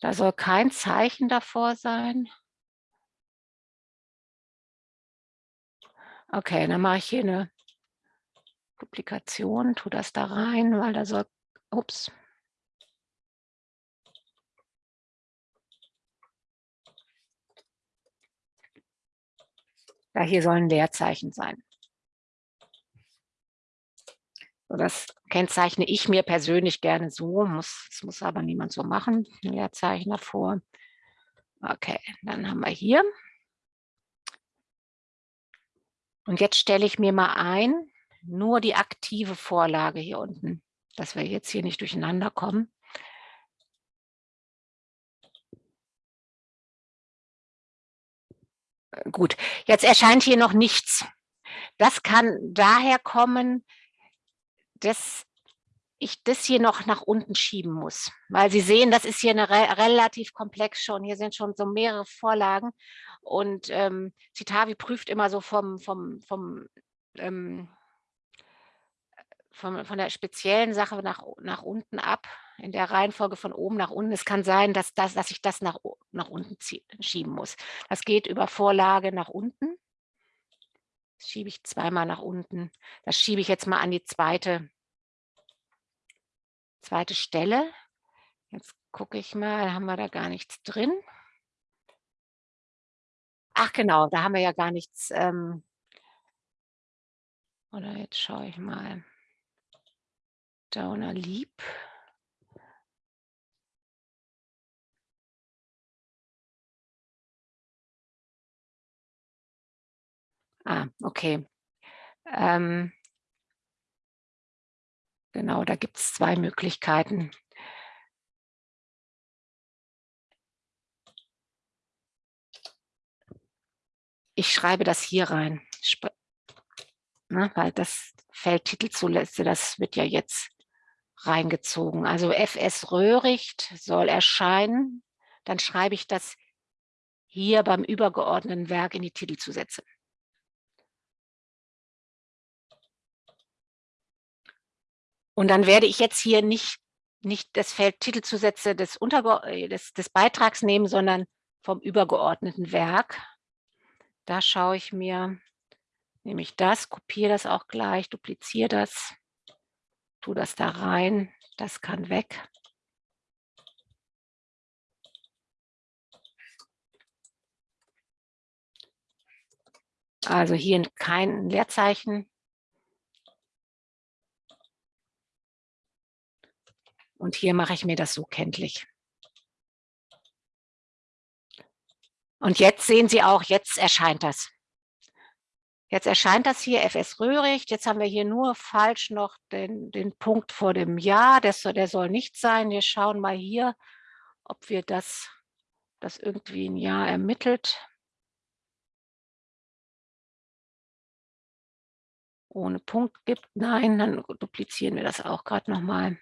Da soll kein Zeichen davor sein. Okay, dann mache ich hier eine Publikation, tu das da rein, weil da soll, ups. Ja, hier sollen Leerzeichen sein. So, das kennzeichne ich mir persönlich gerne so, muss, das muss aber niemand so machen, Leerzeichen davor. Okay, dann haben wir hier. Und jetzt stelle ich mir mal ein, nur die aktive Vorlage hier unten, dass wir jetzt hier nicht durcheinander kommen. Gut, jetzt erscheint hier noch nichts. Das kann daher kommen, dass ich das hier noch nach unten schieben muss, weil Sie sehen, das ist hier eine re relativ komplex schon. Hier sind schon so mehrere Vorlagen und ähm, Citavi prüft immer so vom, vom, vom ähm, von, von der speziellen Sache nach, nach unten ab, in der Reihenfolge von oben nach unten. Es kann sein, dass, das, dass ich das nach, nach unten schieben muss. Das geht über Vorlage nach unten. Das schiebe ich zweimal nach unten. Das schiebe ich jetzt mal an die zweite, zweite Stelle. Jetzt gucke ich mal, haben wir da gar nichts drin. Ach genau, da haben wir ja gar nichts. Ähm, oder jetzt schaue ich mal. Downer lieb. Ah, okay. Ähm, genau, da gibt es zwei Möglichkeiten. Ich schreibe das hier rein. ne, weil das Feld Titelzulässe, das wird ja jetzt reingezogen. Also FS Röhricht soll erscheinen. Dann schreibe ich das hier beim übergeordneten Werk in die Titelzusätze. Und dann werde ich jetzt hier nicht, nicht das Feld Titelzusätze des, Unterge äh, des, des Beitrags nehmen, sondern vom übergeordneten Werk. Da schaue ich mir, nehme ich das, kopiere das auch gleich, dupliziere das, tue das da rein, das kann weg. Also hier kein Leerzeichen. Und hier mache ich mir das so kenntlich. Und jetzt sehen Sie auch, jetzt erscheint das. Jetzt erscheint das hier FS Röhricht. Jetzt haben wir hier nur falsch noch den, den Punkt vor dem Jahr. Das, der soll nicht sein. Wir schauen mal hier, ob wir das, das irgendwie ein Jahr ermittelt. Ohne Punkt gibt. Nein, dann duplizieren wir das auch gerade nochmal.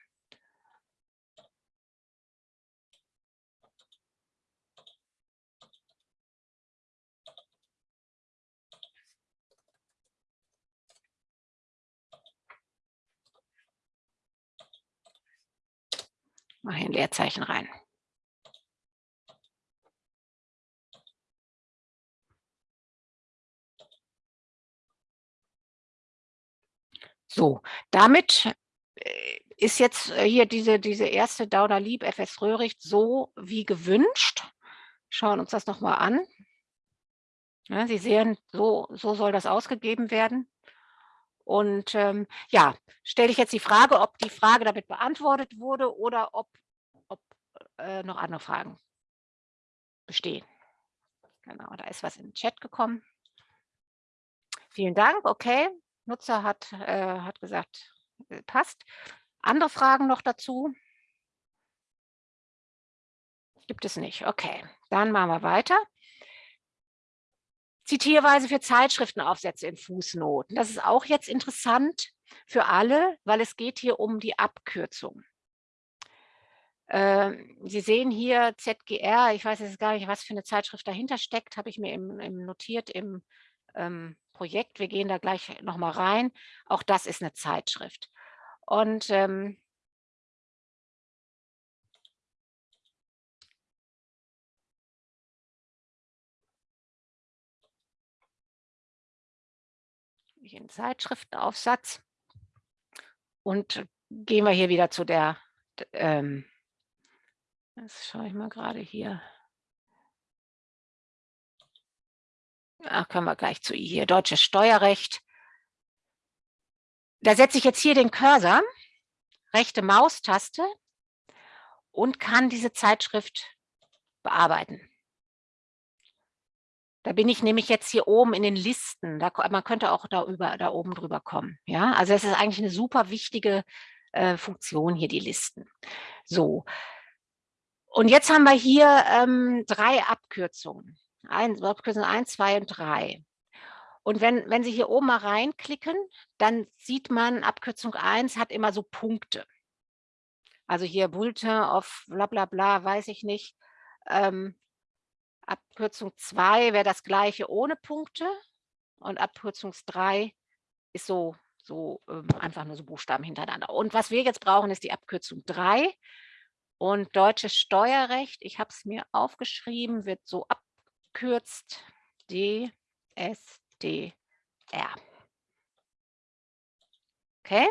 Mache ein Leerzeichen rein. So, damit äh, ist jetzt äh, hier diese, diese erste Dauder Lieb FS Röhricht so wie gewünscht. Schauen uns das nochmal an. Ja, Sie sehen, so, so soll das ausgegeben werden. Und ähm, ja, stelle ich jetzt die Frage, ob die Frage damit beantwortet wurde oder ob, ob äh, noch andere Fragen bestehen. Genau, da ist was in den Chat gekommen. Vielen Dank, okay. Nutzer hat, äh, hat gesagt, äh, passt. Andere Fragen noch dazu? Gibt es nicht. Okay, dann machen wir weiter. Zitierweise für Zeitschriftenaufsätze in Fußnoten. Das ist auch jetzt interessant für alle, weil es geht hier um die Abkürzung. Ähm, Sie sehen hier ZGR, ich weiß jetzt gar nicht, was für eine Zeitschrift dahinter steckt, habe ich mir im, im notiert im ähm, Projekt. Wir gehen da gleich nochmal rein. Auch das ist eine Zeitschrift. Und ähm, in Zeitschriftenaufsatz. Und gehen wir hier wieder zu der, ähm, das schaue ich mal gerade hier. Ach, können wir gleich zu hier, deutsches Steuerrecht. Da setze ich jetzt hier den Cursor, rechte Maustaste und kann diese Zeitschrift bearbeiten. Da bin ich nämlich jetzt hier oben in den Listen. Da, man könnte auch da, über, da oben drüber kommen. Ja, also es ist eigentlich eine super wichtige äh, Funktion hier, die Listen. So. Und jetzt haben wir hier ähm, drei Abkürzungen. Ein, Abkürzung 1, 2 und 3. Und wenn, wenn Sie hier oben mal reinklicken, dann sieht man, Abkürzung 1 hat immer so Punkte. Also hier Bulletin of bla bla bla, weiß ich nicht. Ähm, Abkürzung 2 wäre das gleiche ohne Punkte und Abkürzung 3 ist so, so ähm, einfach nur so Buchstaben hintereinander. Und was wir jetzt brauchen, ist die Abkürzung 3 und deutsches Steuerrecht, ich habe es mir aufgeschrieben, wird so abkürzt DSDR. Okay.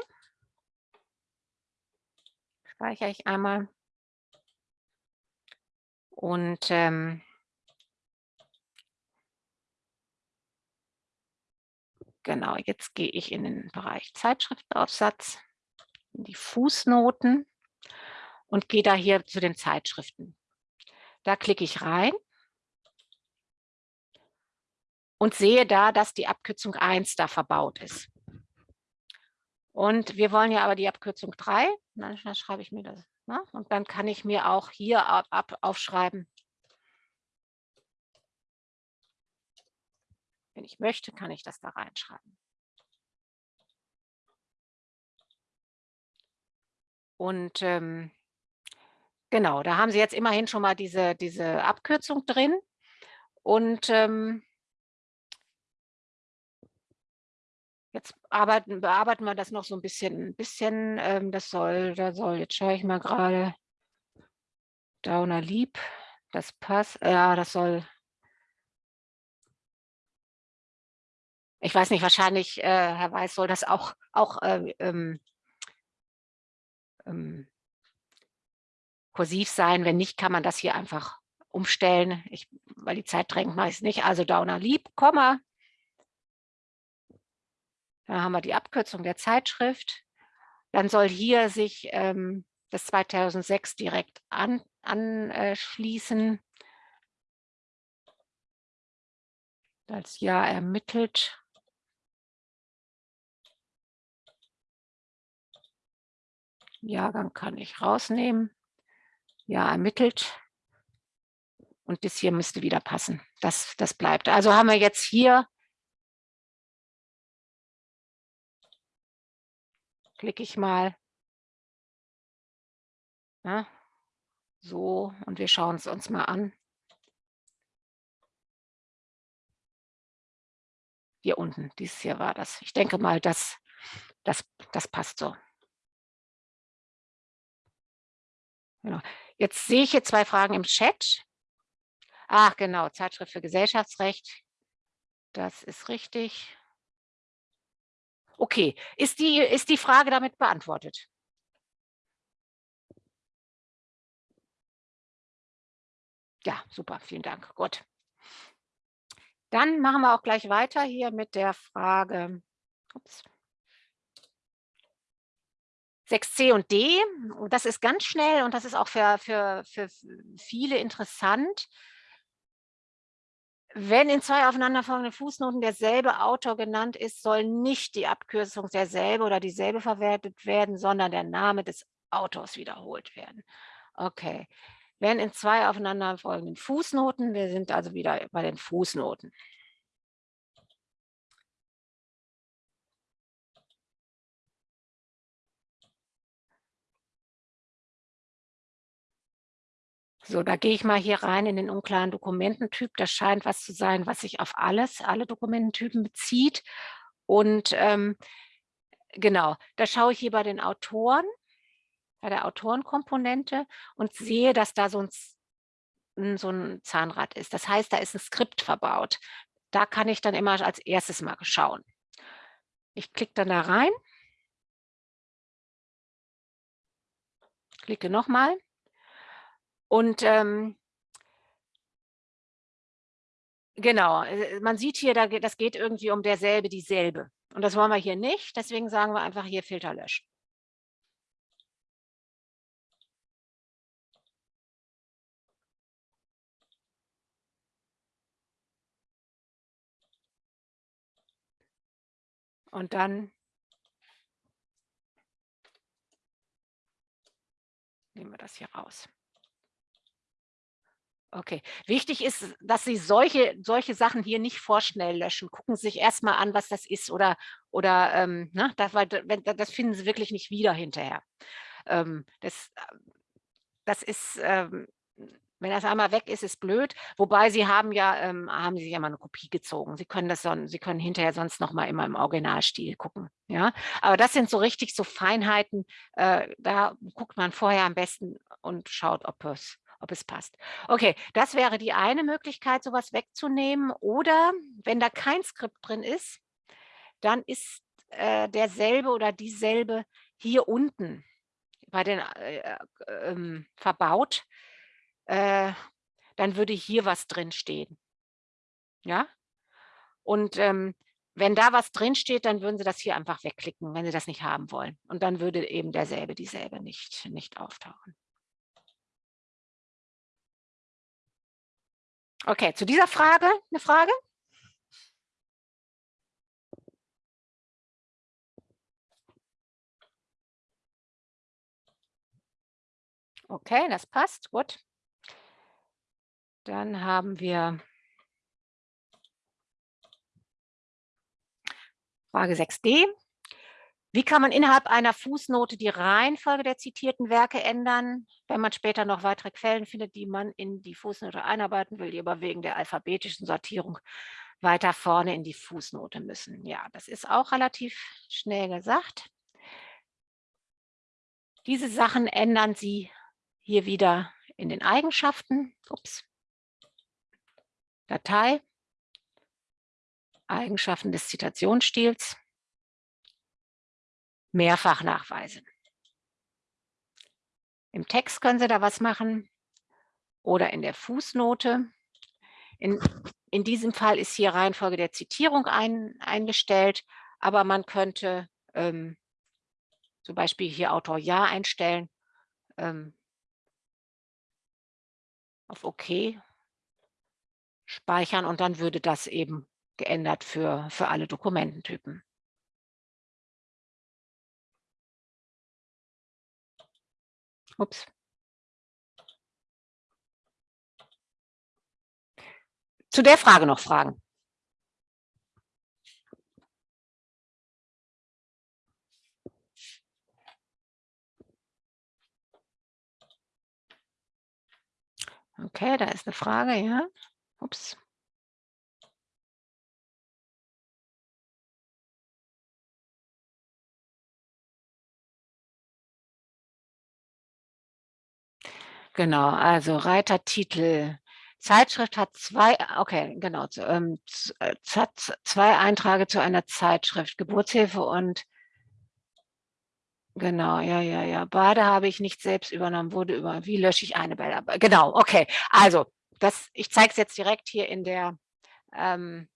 Speichere ich einmal. Und ähm, Genau, jetzt gehe ich in den Bereich Zeitschriftenaufsatz, in die Fußnoten und gehe da hier zu den Zeitschriften. Da klicke ich rein und sehe da, dass die Abkürzung 1 da verbaut ist. Und wir wollen ja aber die Abkürzung 3, dann schreibe ich mir das. Ne? Und dann kann ich mir auch hier ab, ab aufschreiben, Wenn ich möchte, kann ich das da reinschreiben. Und ähm, genau, da haben Sie jetzt immerhin schon mal diese, diese Abkürzung drin. Und ähm, jetzt arbeiten, bearbeiten wir das noch so ein bisschen. Ein bisschen, ähm, das soll, da soll, jetzt schaue ich mal gerade, Downer Lieb, das passt, ja, das soll ich weiß nicht, wahrscheinlich, äh, Herr Weiß, soll das auch, auch äh, ähm, ähm, kursiv sein. Wenn nicht, kann man das hier einfach umstellen, ich, weil die Zeit drängt meist nicht. Also Downer Lieb, Komma. Dann haben wir die Abkürzung der Zeitschrift. Dann soll hier sich ähm, das 2006 direkt an, anschließen. Als Jahr ermittelt. Jahrgang kann ich rausnehmen. Ja, ermittelt. Und das hier müsste wieder passen. Das, das bleibt. Also haben wir jetzt hier, klicke ich mal, ja, so, und wir schauen es uns mal an. Hier unten, dieses hier war das. Ich denke mal, das, das, das passt so. Genau. Jetzt sehe ich hier zwei Fragen im Chat. Ach genau, Zeitschrift für Gesellschaftsrecht. Das ist richtig. Okay, ist die, ist die Frage damit beantwortet? Ja, super, vielen Dank. Gut. Dann machen wir auch gleich weiter hier mit der Frage. Ups. 6c und d, das ist ganz schnell und das ist auch für, für, für viele interessant. Wenn in zwei aufeinanderfolgenden Fußnoten derselbe Autor genannt ist, soll nicht die Abkürzung derselbe oder dieselbe verwertet werden, sondern der Name des Autors wiederholt werden. Okay, wenn in zwei aufeinanderfolgenden Fußnoten, wir sind also wieder bei den Fußnoten. So, da gehe ich mal hier rein in den unklaren Dokumententyp. Das scheint was zu sein, was sich auf alles, alle Dokumententypen bezieht. Und ähm, genau, da schaue ich hier bei den Autoren, bei der Autorenkomponente und sehe, dass da so ein, so ein Zahnrad ist. Das heißt, da ist ein Skript verbaut. Da kann ich dann immer als erstes mal schauen. Ich klicke dann da rein. Klicke nochmal. Und ähm, genau, äh, man sieht hier, das geht irgendwie um derselbe, dieselbe. Und das wollen wir hier nicht, deswegen sagen wir einfach hier Filter löschen. Und dann nehmen wir das hier raus. Okay, wichtig ist, dass Sie solche, solche Sachen hier nicht vorschnell löschen. Gucken Sie sich erstmal an, was das ist oder, oder ähm, ne, das, weil, das finden Sie wirklich nicht wieder hinterher. Ähm, das, das ist, ähm, wenn das einmal weg ist, ist blöd. Wobei Sie haben ja, ähm, haben Sie ja mal eine Kopie gezogen. Sie können das son Sie können hinterher sonst noch mal immer im Originalstil gucken. Ja, aber das sind so richtig so Feinheiten. Äh, da guckt man vorher am besten und schaut, ob es ob es passt. Okay, das wäre die eine Möglichkeit, sowas wegzunehmen. Oder wenn da kein Skript drin ist, dann ist äh, derselbe oder dieselbe hier unten bei den äh, äh, ähm, verbaut. Äh, dann würde hier was drin stehen. Ja? Und ähm, wenn da was drin steht, dann würden Sie das hier einfach wegklicken, wenn Sie das nicht haben wollen. Und dann würde eben derselbe, dieselbe nicht, nicht auftauchen. Okay, zu dieser Frage eine Frage? Okay, das passt, gut. Dann haben wir Frage 6d. Wie kann man innerhalb einer Fußnote die Reihenfolge der zitierten Werke ändern, wenn man später noch weitere Quellen findet, die man in die Fußnote einarbeiten will, die aber wegen der alphabetischen Sortierung weiter vorne in die Fußnote müssen? Ja, das ist auch relativ schnell gesagt. Diese Sachen ändern Sie hier wieder in den Eigenschaften. Ups. Datei, Eigenschaften des Zitationsstils, Mehrfachnachweise. Im Text können Sie da was machen oder in der Fußnote. In, in diesem Fall ist hier Reihenfolge der Zitierung ein, eingestellt, aber man könnte ähm, zum Beispiel hier Autor Ja einstellen, ähm, auf OK speichern und dann würde das eben geändert für, für alle Dokumententypen. Ups. Zu der Frage noch Fragen? Okay, da ist eine Frage, ja. Ups. Genau, also Reitertitel. Zeitschrift hat zwei, okay, genau, ähm, äh, hat zwei Einträge zu einer Zeitschrift, Geburtshilfe und Genau, ja, ja, ja. Beide habe ich nicht selbst übernommen, wurde über, wie lösche ich eine Bella? Genau, okay. Also, das, ich zeige es jetzt direkt hier in der, ähm,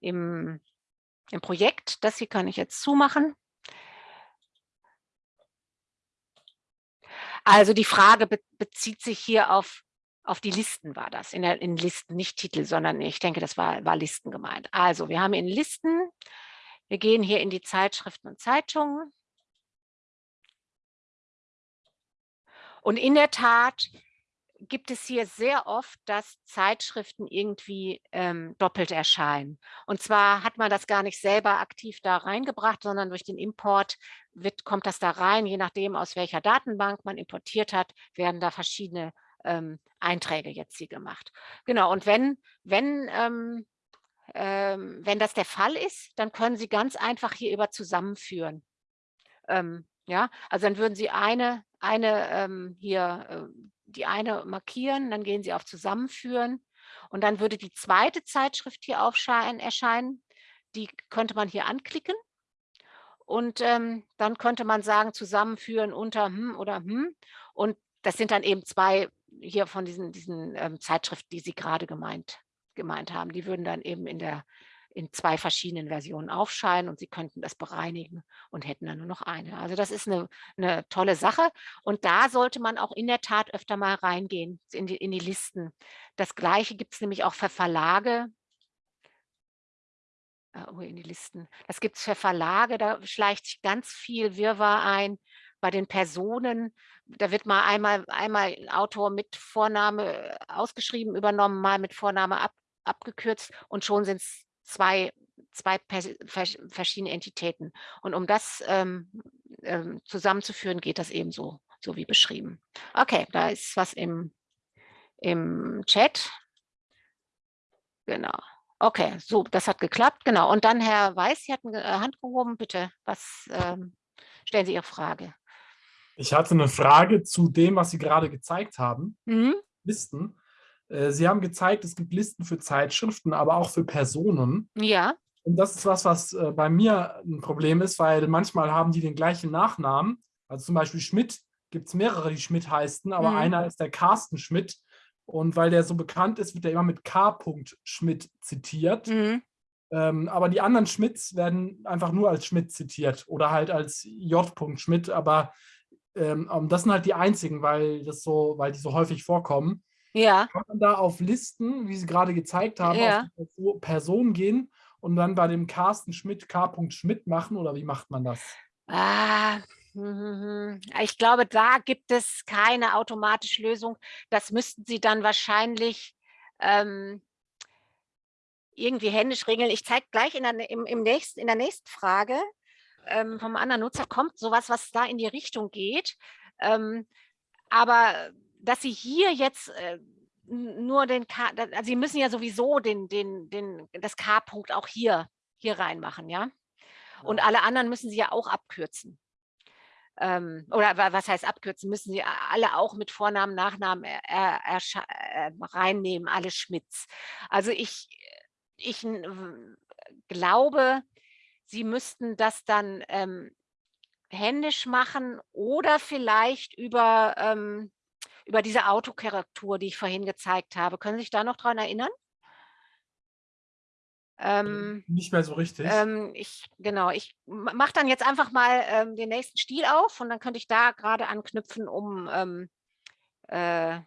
im, im Projekt. Das hier kann ich jetzt zumachen. Also die Frage be bezieht sich hier auf, auf die Listen war das, in, der, in Listen, nicht Titel, sondern ich denke, das war, war Listen gemeint. Also wir haben in Listen, wir gehen hier in die Zeitschriften und Zeitungen. Und in der Tat gibt es hier sehr oft, dass Zeitschriften irgendwie ähm, doppelt erscheinen. Und zwar hat man das gar nicht selber aktiv da reingebracht, sondern durch den Import wird, kommt das da rein, je nachdem, aus welcher Datenbank man importiert hat, werden da verschiedene ähm, Einträge jetzt hier gemacht. Genau, und wenn, wenn, ähm, ähm, wenn das der Fall ist, dann können Sie ganz einfach hier über zusammenführen. Ähm, ja, also dann würden Sie eine, eine ähm, hier, äh, die eine markieren, dann gehen Sie auf Zusammenführen und dann würde die zweite Zeitschrift hier erscheinen. Die könnte man hier anklicken und ähm, dann könnte man sagen, zusammenführen unter hm oder hm. Und das sind dann eben zwei hier von diesen, diesen ähm, Zeitschriften, die Sie gerade gemeint, gemeint haben. Die würden dann eben in der in zwei verschiedenen Versionen aufscheinen und Sie könnten das bereinigen und hätten dann nur noch eine. Also das ist eine, eine tolle Sache und da sollte man auch in der Tat öfter mal reingehen in die, in die Listen. Das gleiche gibt es nämlich auch für Verlage, oh, in die Listen. Das gibt es für Verlage, da schleicht sich ganz viel Wirrwarr ein. Bei den Personen, da wird mal einmal, einmal ein Autor mit Vorname äh, ausgeschrieben, übernommen, mal mit Vorname ab, abgekürzt und schon sind es zwei, zwei verschiedene Entitäten. Und um das ähm, ähm, zusammenzuführen, geht das eben so, so wie beschrieben. Okay, da ist was im, im Chat. Genau. Okay, so, das hat geklappt, genau. Und dann Herr Weiß, Sie hatten äh, Hand gehoben, bitte, was ähm, stellen Sie Ihre Frage? Ich hatte eine Frage zu dem, was Sie gerade gezeigt haben, mhm. Listen. Äh, Sie haben gezeigt, es gibt Listen für Zeitschriften, aber auch für Personen. Ja. Und das ist was, was äh, bei mir ein Problem ist, weil manchmal haben die den gleichen Nachnamen. Also zum Beispiel Schmidt gibt es mehrere, die Schmidt heißen, aber mhm. einer ist der Carsten Schmidt. Und weil der so bekannt ist, wird er immer mit K. Schmidt zitiert. Mhm. Ähm, aber die anderen Schmidts werden einfach nur als Schmidt zitiert oder halt als J. Schmidt. Aber ähm, das sind halt die einzigen, weil, das so, weil die so häufig vorkommen. Ja. Kann man da auf Listen, wie Sie gerade gezeigt haben, ja. auf die Person gehen und dann bei dem Carsten Schmidt K. Schmidt machen oder wie macht man das? Ah. Ich glaube, da gibt es keine automatische Lösung. Das müssten Sie dann wahrscheinlich ähm, irgendwie händisch regeln. Ich zeige gleich in der, im, im nächsten, in der nächsten Frage, ähm, vom anderen Nutzer kommt sowas, was da in die Richtung geht. Ähm, aber dass Sie hier jetzt äh, nur den K, also Sie müssen ja sowieso den, den, den, das K-Punkt auch hier, hier reinmachen, ja? Und alle anderen müssen Sie ja auch abkürzen. Ähm, oder was heißt abkürzen? Müssen Sie alle auch mit Vornamen, Nachnamen er, er, er, reinnehmen, alle Schmitz. Also ich, ich glaube, Sie müssten das dann ähm, händisch machen oder vielleicht über, ähm, über diese Autokorrektur, die ich vorhin gezeigt habe. Können Sie sich da noch dran erinnern? Ähm, Nicht mehr so richtig. Ähm, ich, genau, ich mache dann jetzt einfach mal ähm, den nächsten Stil auf und dann könnte ich da gerade anknüpfen, um ähm, äh,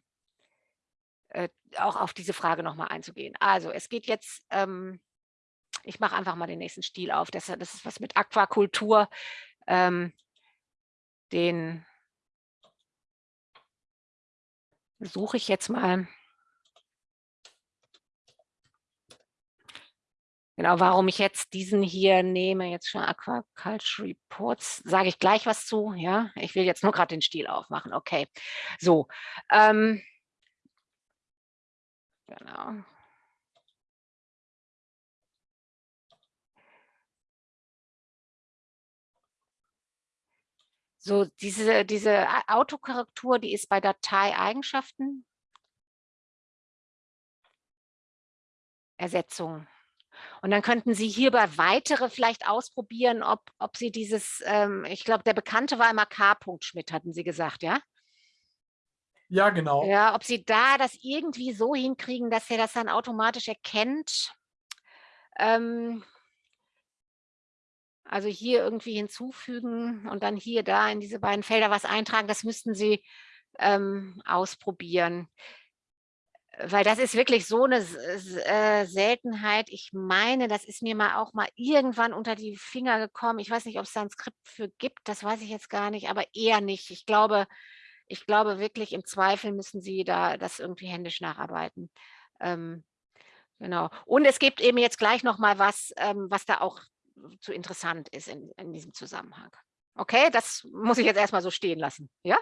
äh, auch auf diese Frage nochmal einzugehen. Also es geht jetzt, ähm, ich mache einfach mal den nächsten Stil auf. Das, das ist was mit Aquakultur. Ähm, den suche ich jetzt mal. Genau, warum ich jetzt diesen hier nehme, jetzt schon Aquaculture Reports, sage ich gleich was zu. Ja, ich will jetzt nur gerade den Stil aufmachen. Okay, so. Ähm, genau. So, diese, diese Autokorrektur, die ist bei Datei-Eigenschaften. Ersetzung. Und dann könnten Sie hierbei weitere vielleicht ausprobieren, ob, ob Sie dieses, ähm, ich glaube, der Bekannte war immer K. Schmidt, hatten Sie gesagt, ja? Ja, genau. Ja, ob Sie da das irgendwie so hinkriegen, dass er das dann automatisch erkennt. Ähm, also hier irgendwie hinzufügen und dann hier, da in diese beiden Felder was eintragen, das müssten Sie ähm, ausprobieren weil das ist wirklich so eine äh, Seltenheit. Ich meine, das ist mir mal auch mal irgendwann unter die Finger gekommen. Ich weiß nicht, ob es da ein Skript für gibt, das weiß ich jetzt gar nicht, aber eher nicht. Ich glaube, ich glaube wirklich, im Zweifel müssen Sie da das irgendwie händisch nacharbeiten. Ähm, genau. Und es gibt eben jetzt gleich noch mal was, ähm, was da auch zu interessant ist in, in diesem Zusammenhang. Okay, das muss ich jetzt erstmal so stehen lassen. Ja?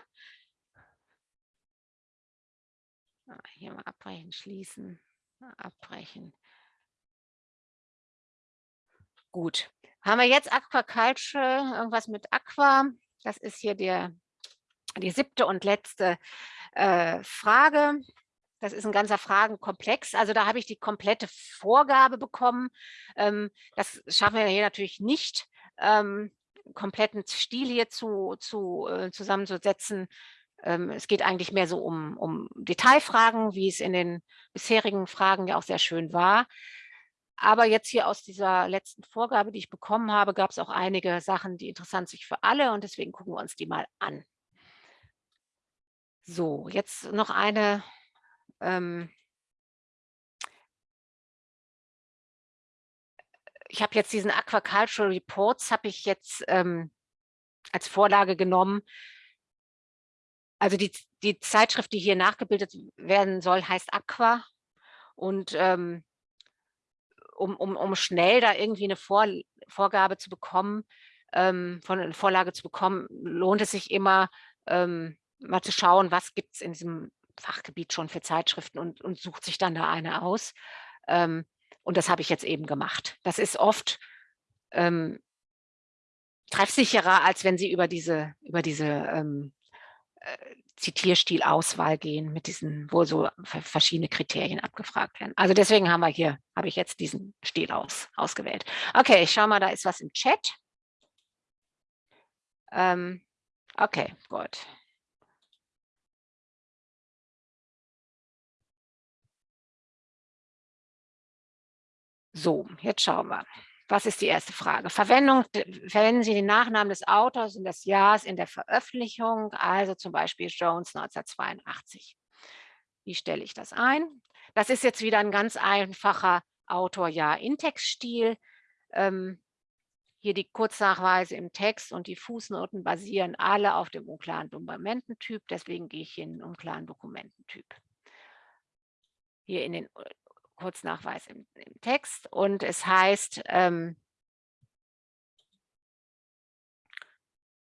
Ah, hier mal abbrechen, schließen, abbrechen. Gut. Haben wir jetzt Aquaculture, irgendwas mit Aqua? Das ist hier der, die siebte und letzte äh, Frage. Das ist ein ganzer Fragenkomplex. Also da habe ich die komplette Vorgabe bekommen. Ähm, das schaffen wir hier natürlich nicht, ähm, kompletten Stil hier zu, zu, äh, zusammenzusetzen. Ähm, es geht eigentlich mehr so um, um Detailfragen, wie es in den bisherigen Fragen ja auch sehr schön war. Aber jetzt hier aus dieser letzten Vorgabe, die ich bekommen habe, gab es auch einige Sachen, die interessant sind für alle und deswegen gucken wir uns die mal an. So, jetzt noch eine ähm, ich habe jetzt diesen Aquacultural Reports, habe ich jetzt ähm, als Vorlage genommen, also die, die Zeitschrift, die hier nachgebildet werden soll, heißt Aqua. Und ähm, um, um, um schnell da irgendwie eine Vor Vorgabe zu bekommen, ähm, von einer Vorlage zu bekommen, lohnt es sich immer, ähm, mal zu schauen, was gibt es in diesem Fachgebiet schon für Zeitschriften und, und sucht sich dann da eine aus. Ähm, und das habe ich jetzt eben gemacht. Das ist oft ähm, treffsicherer, als wenn Sie über diese, über diese ähm, äh, Zitierstilauswahl gehen mit diesen, wo so verschiedene Kriterien abgefragt werden. Also deswegen haben wir hier, habe ich jetzt diesen Stil aus, ausgewählt. Okay, ich schaue mal, da ist was im Chat. Ähm, okay, gut. So, jetzt schauen wir. Was ist die erste Frage? Verwendung, verwenden Sie den Nachnamen des Autors und des Jahres in der Veröffentlichung, also zum Beispiel Jones 1982. Wie stelle ich das ein? Das ist jetzt wieder ein ganz einfacher Autor-Jahr-Index-Stil. Ähm, hier die Kurznachweise im Text und die Fußnoten basieren alle auf dem unklaren Dokumententyp. Deswegen gehe ich hier in den unklaren Dokumententyp. Hier in den Kurznachweis im, im Text und es heißt, ähm,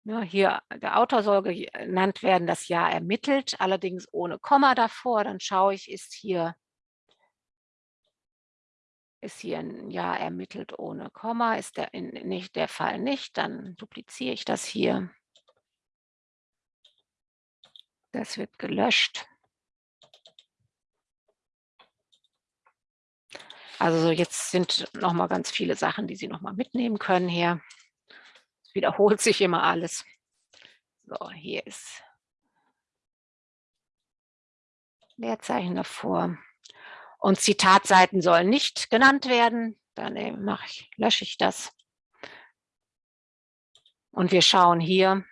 Ja, hier, der Autor soll genannt werden, das Jahr ermittelt, allerdings ohne Komma davor. Dann schaue ich, ist hier, ist hier ein Jahr ermittelt ohne Komma, ist der, in, nicht, der Fall nicht, dann dupliziere ich das hier. Das wird gelöscht. Also jetzt sind noch mal ganz viele Sachen, die Sie noch mal mitnehmen können hier. Es wiederholt <laughs> sich immer alles. So, hier ist Leerzeichen davor. Und Zitatseiten sollen nicht genannt werden. Dann äh, ich, lösche ich das. Und wir schauen hier.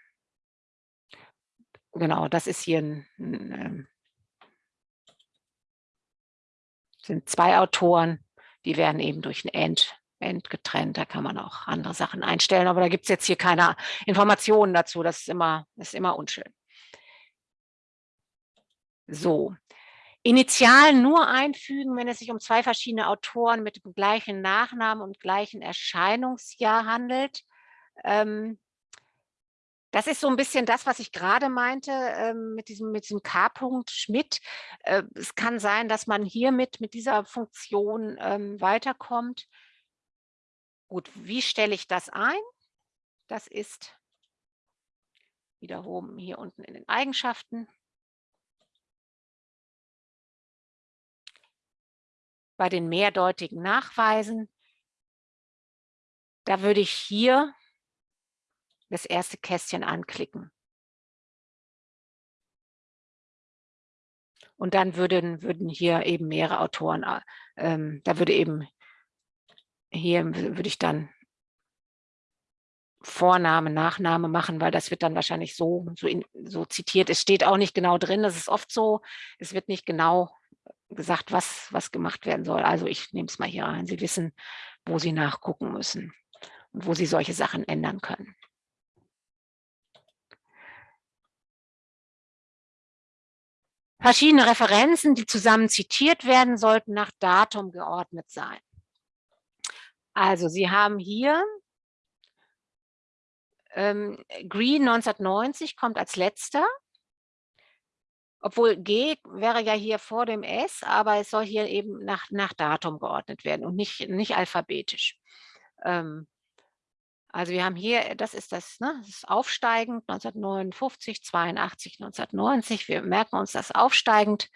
Genau, das ist hier ein, ein, ähm, sind zwei Autoren die werden eben durch ein End, End getrennt. Da kann man auch andere Sachen einstellen, aber da gibt es jetzt hier keine Informationen dazu. Das ist immer, ist immer unschön. So, Initialen nur einfügen, wenn es sich um zwei verschiedene Autoren mit dem gleichen Nachnamen und gleichen Erscheinungsjahr handelt. Ähm, das ist so ein bisschen das, was ich gerade meinte ähm, mit diesem, mit diesem K-Punkt Schmidt. Äh, es kann sein, dass man hiermit mit dieser Funktion ähm, weiterkommt. Gut, wie stelle ich das ein? Das ist wiederum hier unten in den Eigenschaften. Bei den mehrdeutigen Nachweisen, da würde ich hier das erste Kästchen anklicken. Und dann würden, würden hier eben mehrere Autoren, äh, ähm, da würde eben, hier würde ich dann Vorname, Nachname machen, weil das wird dann wahrscheinlich so, so, in, so zitiert. Es steht auch nicht genau drin, das ist oft so, es wird nicht genau gesagt, was, was gemacht werden soll. Also ich nehme es mal hier rein. Sie wissen, wo Sie nachgucken müssen und wo Sie solche Sachen ändern können. Verschiedene Referenzen, die zusammen zitiert werden, sollten nach Datum geordnet sein. Also Sie haben hier ähm, Green 1990 kommt als letzter, obwohl G wäre ja hier vor dem S, aber es soll hier eben nach, nach Datum geordnet werden und nicht, nicht alphabetisch. Ähm, also wir haben hier, das ist das, ne, das ist aufsteigend, 1959, 82, 1990. Wir merken uns das aufsteigend.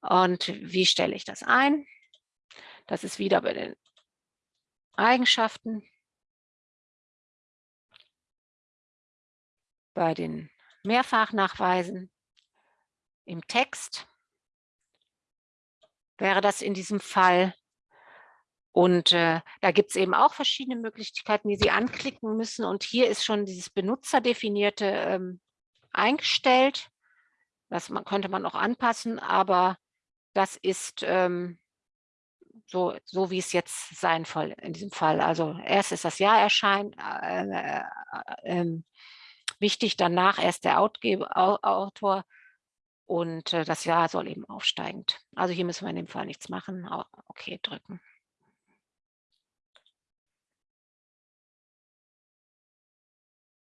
Und wie stelle ich das ein? Das ist wieder bei den Eigenschaften. Bei den Mehrfachnachweisen im Text wäre das in diesem Fall und äh, da gibt es eben auch verschiedene Möglichkeiten, die Sie anklicken müssen. Und hier ist schon dieses Benutzerdefinierte ähm, eingestellt. Das man, könnte man auch anpassen, aber das ist ähm, so, so, wie es jetzt sein soll in diesem Fall. Also erst ist das Jahr erscheint, äh, äh, äh, wichtig, danach erst der Outgeber, Autor und äh, das Jahr soll eben aufsteigend. Also hier müssen wir in dem Fall nichts machen. Okay, drücken.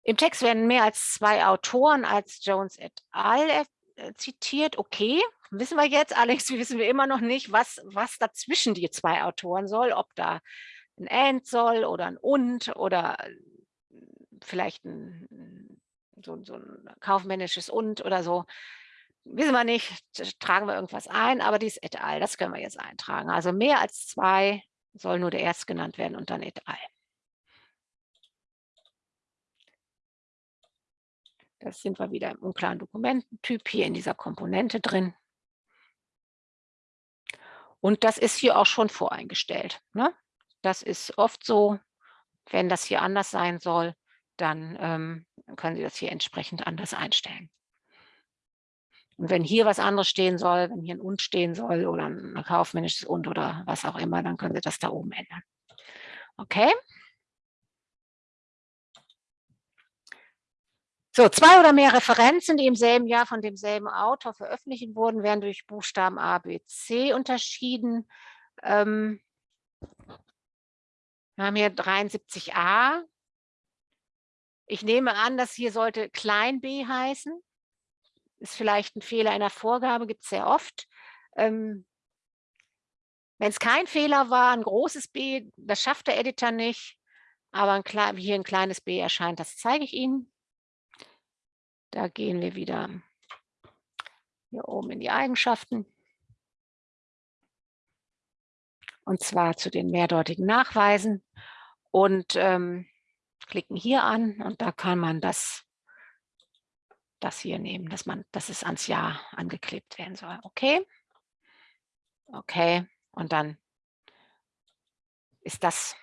Im Text werden mehr als zwei Autoren als Jones et al. Äh, zitiert. Okay, wissen wir jetzt. Allerdings <laughs> wissen wir immer noch nicht, was, was dazwischen die zwei Autoren soll. Ob da ein and soll oder ein und oder vielleicht ein, so, so ein kaufmännisches und oder so. Wissen wir nicht, tragen wir irgendwas ein, aber dies et al., das können wir jetzt eintragen. Also mehr als zwei soll nur der erst genannt werden und dann et al. Das sind wir wieder im unklaren Dokumententyp hier in dieser Komponente drin. Und das ist hier auch schon voreingestellt. Ne? Das ist oft so, wenn das hier anders sein soll, dann ähm, können Sie das hier entsprechend anders einstellen. Und wenn hier was anderes stehen soll, wenn hier ein Und stehen soll oder ein kaufmännisches Und oder was auch immer, dann können Sie das da oben ändern. Okay? So, zwei oder mehr Referenzen, die im selben Jahr von demselben Autor veröffentlicht wurden, werden durch Buchstaben A, B, C unterschieden. Ähm, wir haben hier 73a. Ich nehme an, dass hier sollte klein b heißen. Ist vielleicht ein Fehler in der Vorgabe, gibt es sehr oft. Ähm, Wenn es kein Fehler war, ein großes B, das schafft der Editor nicht, aber ein hier ein kleines b erscheint, das zeige ich Ihnen. Da gehen wir wieder hier oben in die Eigenschaften. Und zwar zu den mehrdeutigen Nachweisen und ähm, klicken hier an und da kann man das, das hier nehmen, dass, man, dass es ans Jahr angeklebt werden soll. Okay. Okay. Und dann ist das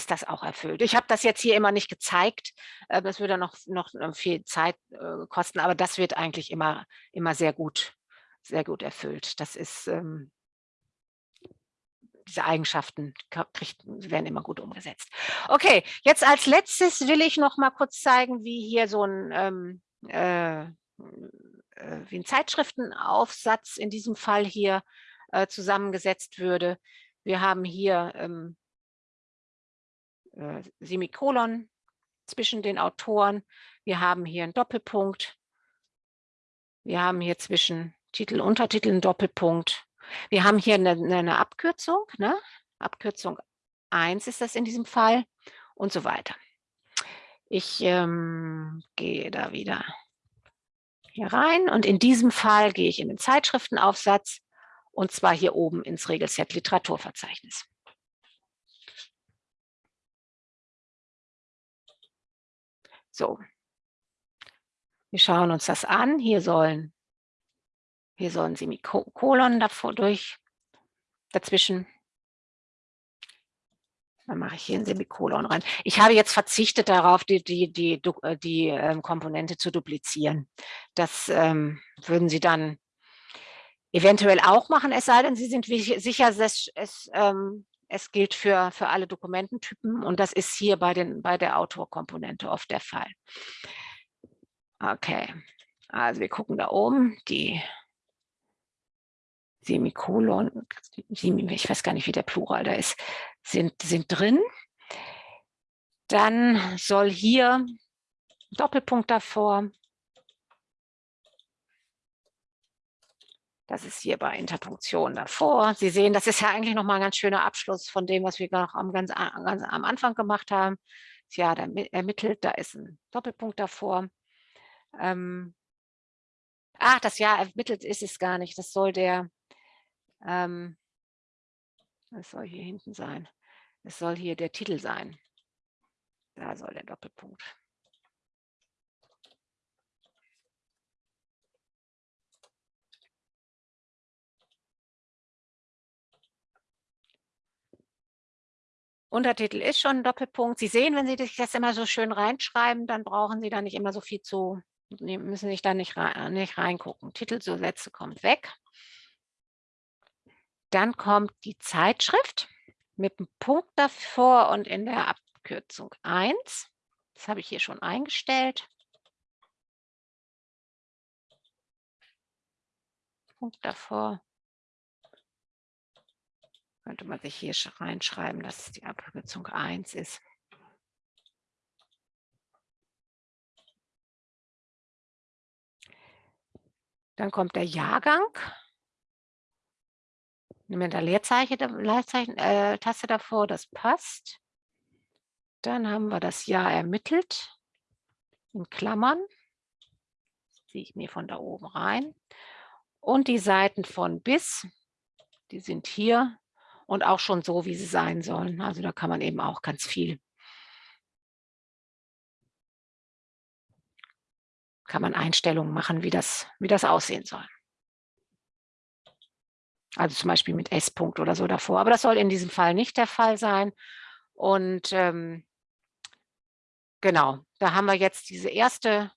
ist das auch erfüllt. Ich habe das jetzt hier immer nicht gezeigt. Äh, das würde noch, noch äh, viel Zeit äh, kosten, aber das wird eigentlich immer, immer sehr gut, sehr gut erfüllt. Das ist, ähm, diese Eigenschaften werden immer gut umgesetzt. Okay, jetzt als letztes will ich noch mal kurz zeigen, wie hier so ein, ähm, äh, wie ein Zeitschriftenaufsatz in diesem Fall hier zusammengesetzt würde. Wir haben hier ähm, äh, Semikolon zwischen den Autoren. Wir haben hier einen Doppelpunkt. Wir haben hier zwischen Titel, Untertitel einen Doppelpunkt. Wir haben hier eine, eine Abkürzung, ne? Abkürzung 1 ist das in diesem Fall und so weiter. Ich ähm, gehe da wieder hier rein und in diesem Fall gehe ich in den Zeitschriftenaufsatz und zwar hier oben ins Regelset Literaturverzeichnis. So. Wir schauen uns das an. Hier sollen, hier sollen Semikolon davor durch, dazwischen. Dann mache ich hier ein Semikolon rein. Ich habe jetzt verzichtet darauf, die, die, die, die, äh, die ähm, Komponente zu duplizieren. Das ähm, würden Sie dann eventuell auch machen, es sei denn, Sie sind sicher, dass es ähm, es gilt für, für alle Dokumententypen und das ist hier bei, den, bei der Autorkomponente oft der Fall. Okay, also wir gucken da oben, die Semikolon, ich weiß gar nicht, wie der Plural da ist, sind, sind drin. Dann soll hier Doppelpunkt davor Das ist hier bei Interpunktion davor. Sie sehen, das ist ja eigentlich nochmal ein ganz schöner Abschluss von dem, was wir noch am, ganz, ganz am Anfang gemacht haben. Ja, da ermittelt, da ist ein Doppelpunkt davor. Ähm, ach, das Jahr ermittelt ist es gar nicht. Das soll der, ähm, das soll hier hinten sein. Es soll hier der Titel sein. Da soll der Doppelpunkt. Untertitel ist schon ein Doppelpunkt. Sie sehen, wenn Sie das immer so schön reinschreiben, dann brauchen Sie da nicht immer so viel zu, müssen sich da nicht, rein, nicht reingucken. Titel so kommt weg. Dann kommt die Zeitschrift mit einem Punkt davor und in der Abkürzung 1. Das habe ich hier schon eingestellt. Punkt davor könnte man sich hier reinschreiben, dass es die Abkürzung 1 ist. Dann kommt der Jahrgang. Nehmen wir da Leerzeichen, Leerzeichen äh, davor, das passt. Dann haben wir das Jahr ermittelt in Klammern. Das ziehe ich mir von da oben rein. Und die Seiten von bis, die sind hier und auch schon so, wie sie sein sollen. Also da kann man eben auch ganz viel kann man Einstellungen machen, wie das, wie das aussehen soll. Also zum Beispiel mit S-Punkt oder so davor. Aber das soll in diesem Fall nicht der Fall sein. Und ähm, genau, da haben wir jetzt diese erste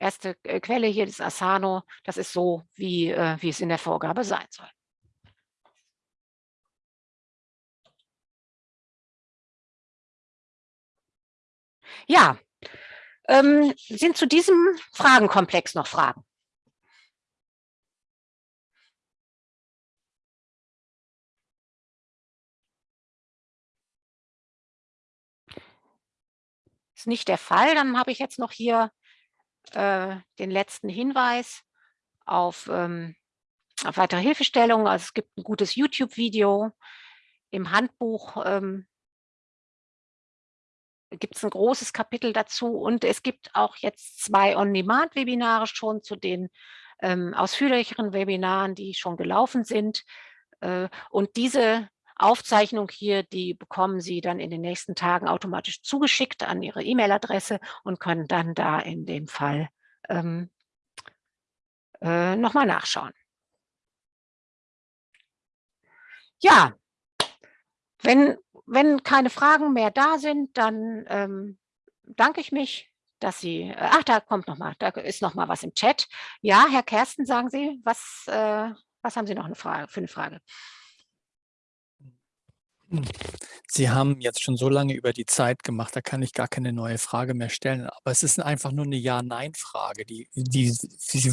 erste äh, Quelle hier, das Asano, das ist so, wie, äh, wie es in der Vorgabe sein soll. Ja, ähm, sind zu diesem Fragenkomplex noch Fragen? ist nicht der Fall. Dann habe ich jetzt noch hier äh, den letzten Hinweis auf, ähm, auf weitere Hilfestellungen. Also es gibt ein gutes YouTube-Video. Im Handbuch ähm, gibt es ein großes Kapitel dazu und es gibt auch jetzt zwei On-Demand-Webinare schon zu den ähm, ausführlicheren Webinaren, die schon gelaufen sind. Äh, und diese Aufzeichnung hier, die bekommen Sie dann in den nächsten Tagen automatisch zugeschickt an Ihre E-Mail-Adresse und können dann da in dem Fall ähm, äh, nochmal nachschauen. Ja, wenn, wenn keine Fragen mehr da sind, dann ähm, danke ich mich, dass Sie, äh, ach, da kommt noch mal, da ist noch mal was im Chat. Ja, Herr Kersten, sagen Sie, was, äh, was haben Sie noch eine Frage, für eine Frage? Sie haben jetzt schon so lange über die Zeit gemacht, da kann ich gar keine neue Frage mehr stellen. Aber es ist einfach nur eine Ja-Nein-Frage, die, die,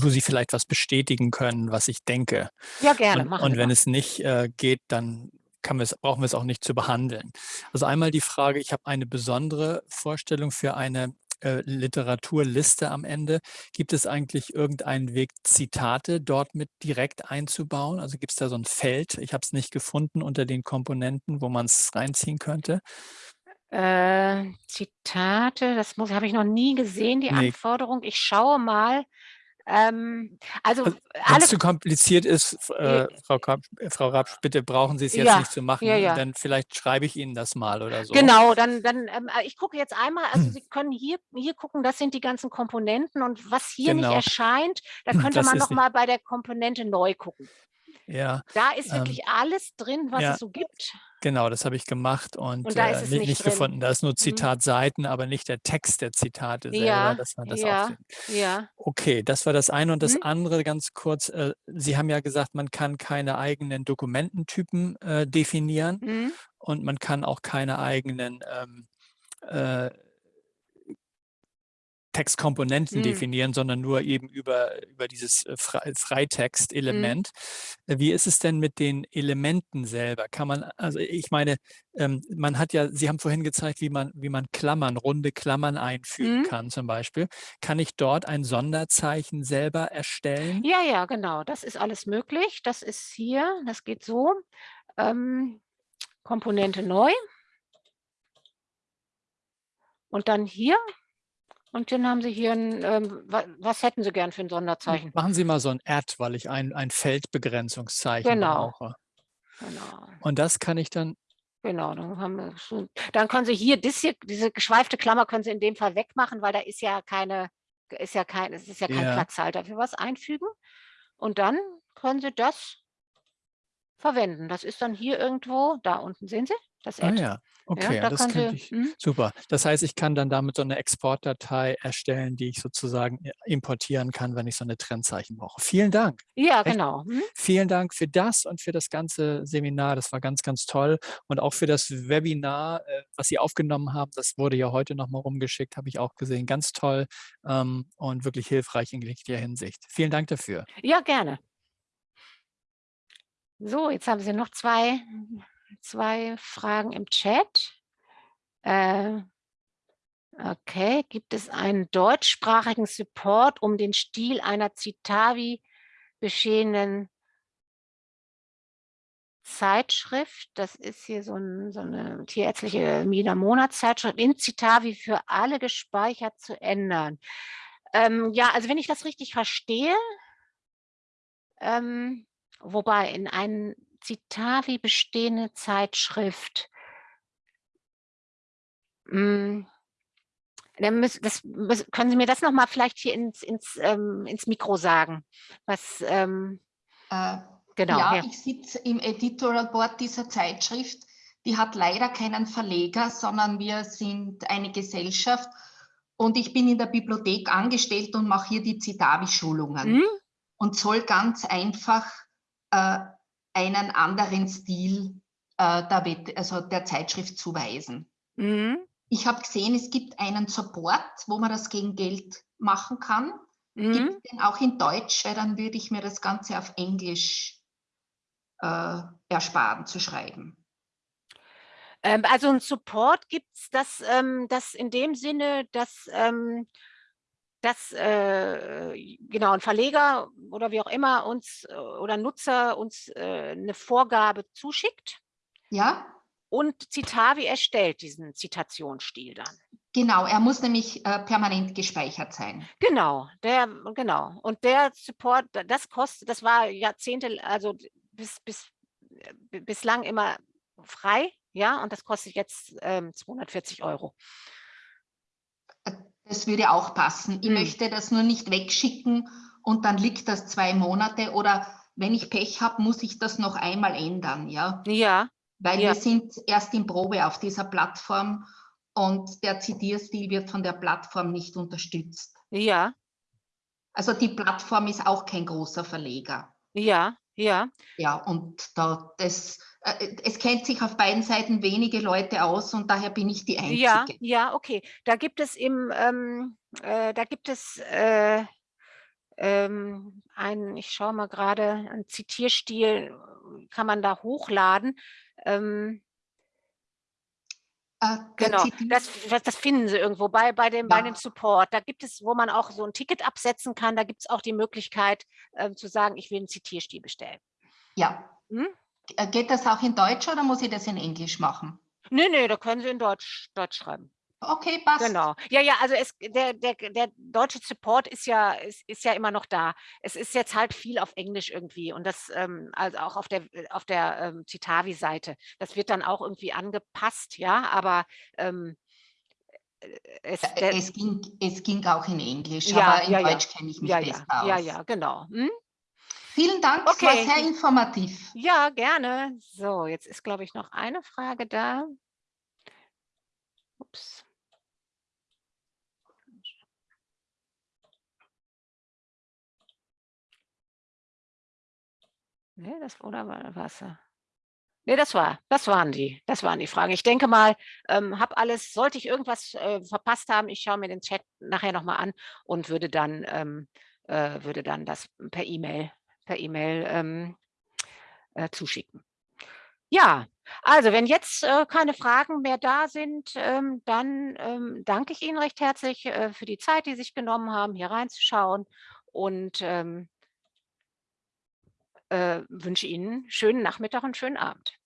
wo Sie vielleicht was bestätigen können, was ich denke. Ja, gerne. Und, und wenn es nicht äh, geht, dann kann brauchen wir es auch nicht zu behandeln. Also einmal die Frage, ich habe eine besondere Vorstellung für eine äh, Literaturliste am Ende. Gibt es eigentlich irgendeinen Weg, Zitate dort mit direkt einzubauen? Also gibt es da so ein Feld? Ich habe es nicht gefunden unter den Komponenten, wo man es reinziehen könnte. Äh, Zitate, das habe ich noch nie gesehen, die nee. Anforderung. Ich schaue mal. Ähm, also, also Wenn es zu kompliziert ist, äh, Frau, Krab, Frau Rapsch, bitte brauchen Sie es jetzt ja, nicht zu machen, ja, ja. dann vielleicht schreibe ich Ihnen das mal oder so. Genau, dann, dann ähm, äh, ich gucke jetzt einmal, also Sie können hier, hier gucken, das sind die ganzen Komponenten und was hier genau. nicht erscheint, da könnte das man noch mal bei der Komponente neu gucken. Ja. Da ist ähm, wirklich ähm, alles drin, was ja. es so gibt. Genau, das habe ich gemacht und, und äh, nicht, nicht, gefunden. Da ist nur Zitatseiten, mhm. aber nicht der Text der Zitate selber, ja, dass man das ja, auch ja. Okay, das war das eine. Und das Mhm. andere ganz kurz, äh, Sie haben ja gesagt, man kann keine eigenen Dokumententypen äh, definieren Mhm. und man kann auch keine eigenen ähm, äh, Textkomponenten Mhm. definieren, sondern nur eben über, über dieses äh, Fre Mhm. Freitext-Element. Äh, Wie ist es denn mit den Elementen selber? Kann man, also ich meine, ähm, man hat ja, Sie haben vorhin gezeigt, wie man, wie man Klammern, runde Klammern einfügen Mhm. kann zum Beispiel. Kann ich dort ein Sonderzeichen selber erstellen? Ja, ja, genau, das ist alles möglich. Das ist hier, das geht so. Ähm, Komponente neu. Und dann hier und dann haben Sie hier ein, ähm, wa was hätten Sie gern für ein Sonderzeichen? Machen Sie mal so ein Add, weil ich ein, ein Feldbegrenzungszeichen Genau. brauche. Genau. Und das kann ich dann, Genau, dann haben wir schon dann können Sie hier das hier diese geschweifte Klammer können Sie in dem Fall wegmachen, weil da ist ja keine ist ja kein es ist ja kein Ja. Platzhalter für was einfügen. Und dann können Sie das verwenden. Das ist dann hier irgendwo da unten, sehen Sie? Das ah Add. ja, okay, da das könnte ich, mhm. super. Das heißt, ich kann dann damit so eine Exportdatei erstellen, die ich sozusagen äh, importieren kann, wenn ich so eine Trennzeichen brauche. Vielen Dank. Ja, Echt, genau. Mhm. vielen Dank für das und für das ganze Seminar. Das war ganz, ganz toll. Und auch für das Webinar, äh, was Sie aufgenommen haben. Das wurde ja heute nochmal rumgeschickt, habe ich auch gesehen. Ganz toll ähm, und wirklich hilfreich in jeglicher Hinsicht. Vielen Dank dafür. Ja, gerne. So, jetzt haben Sie noch zwei, zwei Fragen im Chat. Äh, okay, gibt es einen deutschsprachigen Support, um den Stil einer Citavi bestehenden Zeitschrift, das ist hier so, ein, so eine tierärztliche Mina-Monatszeitschrift, in Citavi für alle gespeichert zu ändern. Ähm, ja, also wenn ich das richtig verstehe, ähm, wobei in einem Citavi bestehende Zeitschrift, mh, müssen, das, können Sie mir das nochmal vielleicht hier ins, ins, ähm, ins Mikro sagen? Was, ähm, äh, genau. Ja, ja. ich sitze im Editorial Board dieser Zeitschrift. Die hat leider keinen Verleger, sondern wir sind eine Gesellschaft und ich bin in der Bibliothek angestellt und mache hier die Citavi-Schulungen Mhm. und soll ganz einfach äh, einen anderen Stil äh, der, Wett also der Zeitschrift zuweisen. Mhm. Ich habe gesehen, es gibt einen Support, wo man das gegen Geld machen kann. Mhm. Gibt es den auch in Deutsch, weil dann würde ich mir das Ganze auf Englisch äh, ersparen zu schreiben. Ähm, also ein Support gibt es das, ähm, das in dem Sinne, dass, ähm, dass äh, genau ein Verleger oder wie auch immer uns äh, oder Nutzer uns äh, eine Vorgabe zuschickt. Ja. Und Citavi erstellt diesen Zitationsstil dann. Genau, er muss nämlich äh, permanent gespeichert sein. Genau, der, genau. Und der Support, das kostet, das war Jahrzehnte, also bis, bis, äh, bislang immer frei, ja, und das kostet jetzt ähm, 240 Euro. Das würde auch passen. Ich hm. möchte das nur nicht wegschicken und dann liegt das zwei Monate oder wenn ich Pech habe, muss ich das noch einmal ändern, ja? Ja. Weil ja. wir sind erst in Probe auf dieser Plattform und der Zitierstil wird von der Plattform nicht unterstützt. Ja. Also die Plattform ist auch kein großer Verleger. Ja, ja. Ja, und da, das, es kennt sich auf beiden Seiten wenige Leute aus und daher bin ich die Einzige. Ja, ja, okay. Da gibt es im, ähm, äh, da gibt es äh, ähm, ein, ich schaue mal gerade, ein Zitierstil kann man da hochladen. Ähm, äh, genau, das, das, das, finden Sie irgendwo bei, bei, dem, ja. bei dem Support. Da gibt es, wo man auch so ein Ticket absetzen kann, da gibt es auch die Möglichkeit äh, zu sagen, ich will einen Zitierstil bestellen. Ja. Hm? Äh, geht das auch in Deutsch oder muss ich das in Englisch machen? Nee, nee, da können Sie in Deutsch, Deutsch schreiben. Okay, passt. Genau. Ja, ja, also es, der, der, der deutsche Support ist ja, ist, ist ja immer noch da. Es ist jetzt halt viel auf Englisch irgendwie und das, ähm, also auch auf der, auf der ähm, Citavi-Seite. Das wird dann auch irgendwie angepasst, ja, aber ähm, äh, es, der, es, ging, es ging auch in Englisch, ja, aber in ja, Deutsch ja. kenne ich mich ja, besser ja, aus. Ja, ja, genau. Hm? Vielen Dank, okay. es war sehr informativ. Ja, gerne. So, jetzt ist, glaube ich, noch eine Frage da. Ups. Ne, das oder war Wasser. Ne, das war, das waren die, das waren die Fragen. Ich denke mal, ähm, habe alles, sollte ich irgendwas äh, verpasst haben, ich schaue mir den Chat nachher nochmal an und würde dann, ähm, äh, würde dann das per E-Mail, per E-Mail ähm, äh, zuschicken. Ja, also wenn jetzt äh, keine Fragen mehr da sind, ähm, dann ähm, danke ich Ihnen recht herzlich äh, für die Zeit, die Sie sich genommen haben, hier reinzuschauen und ähm, äh, wünsche Ihnen schönen Nachmittag und schönen Abend.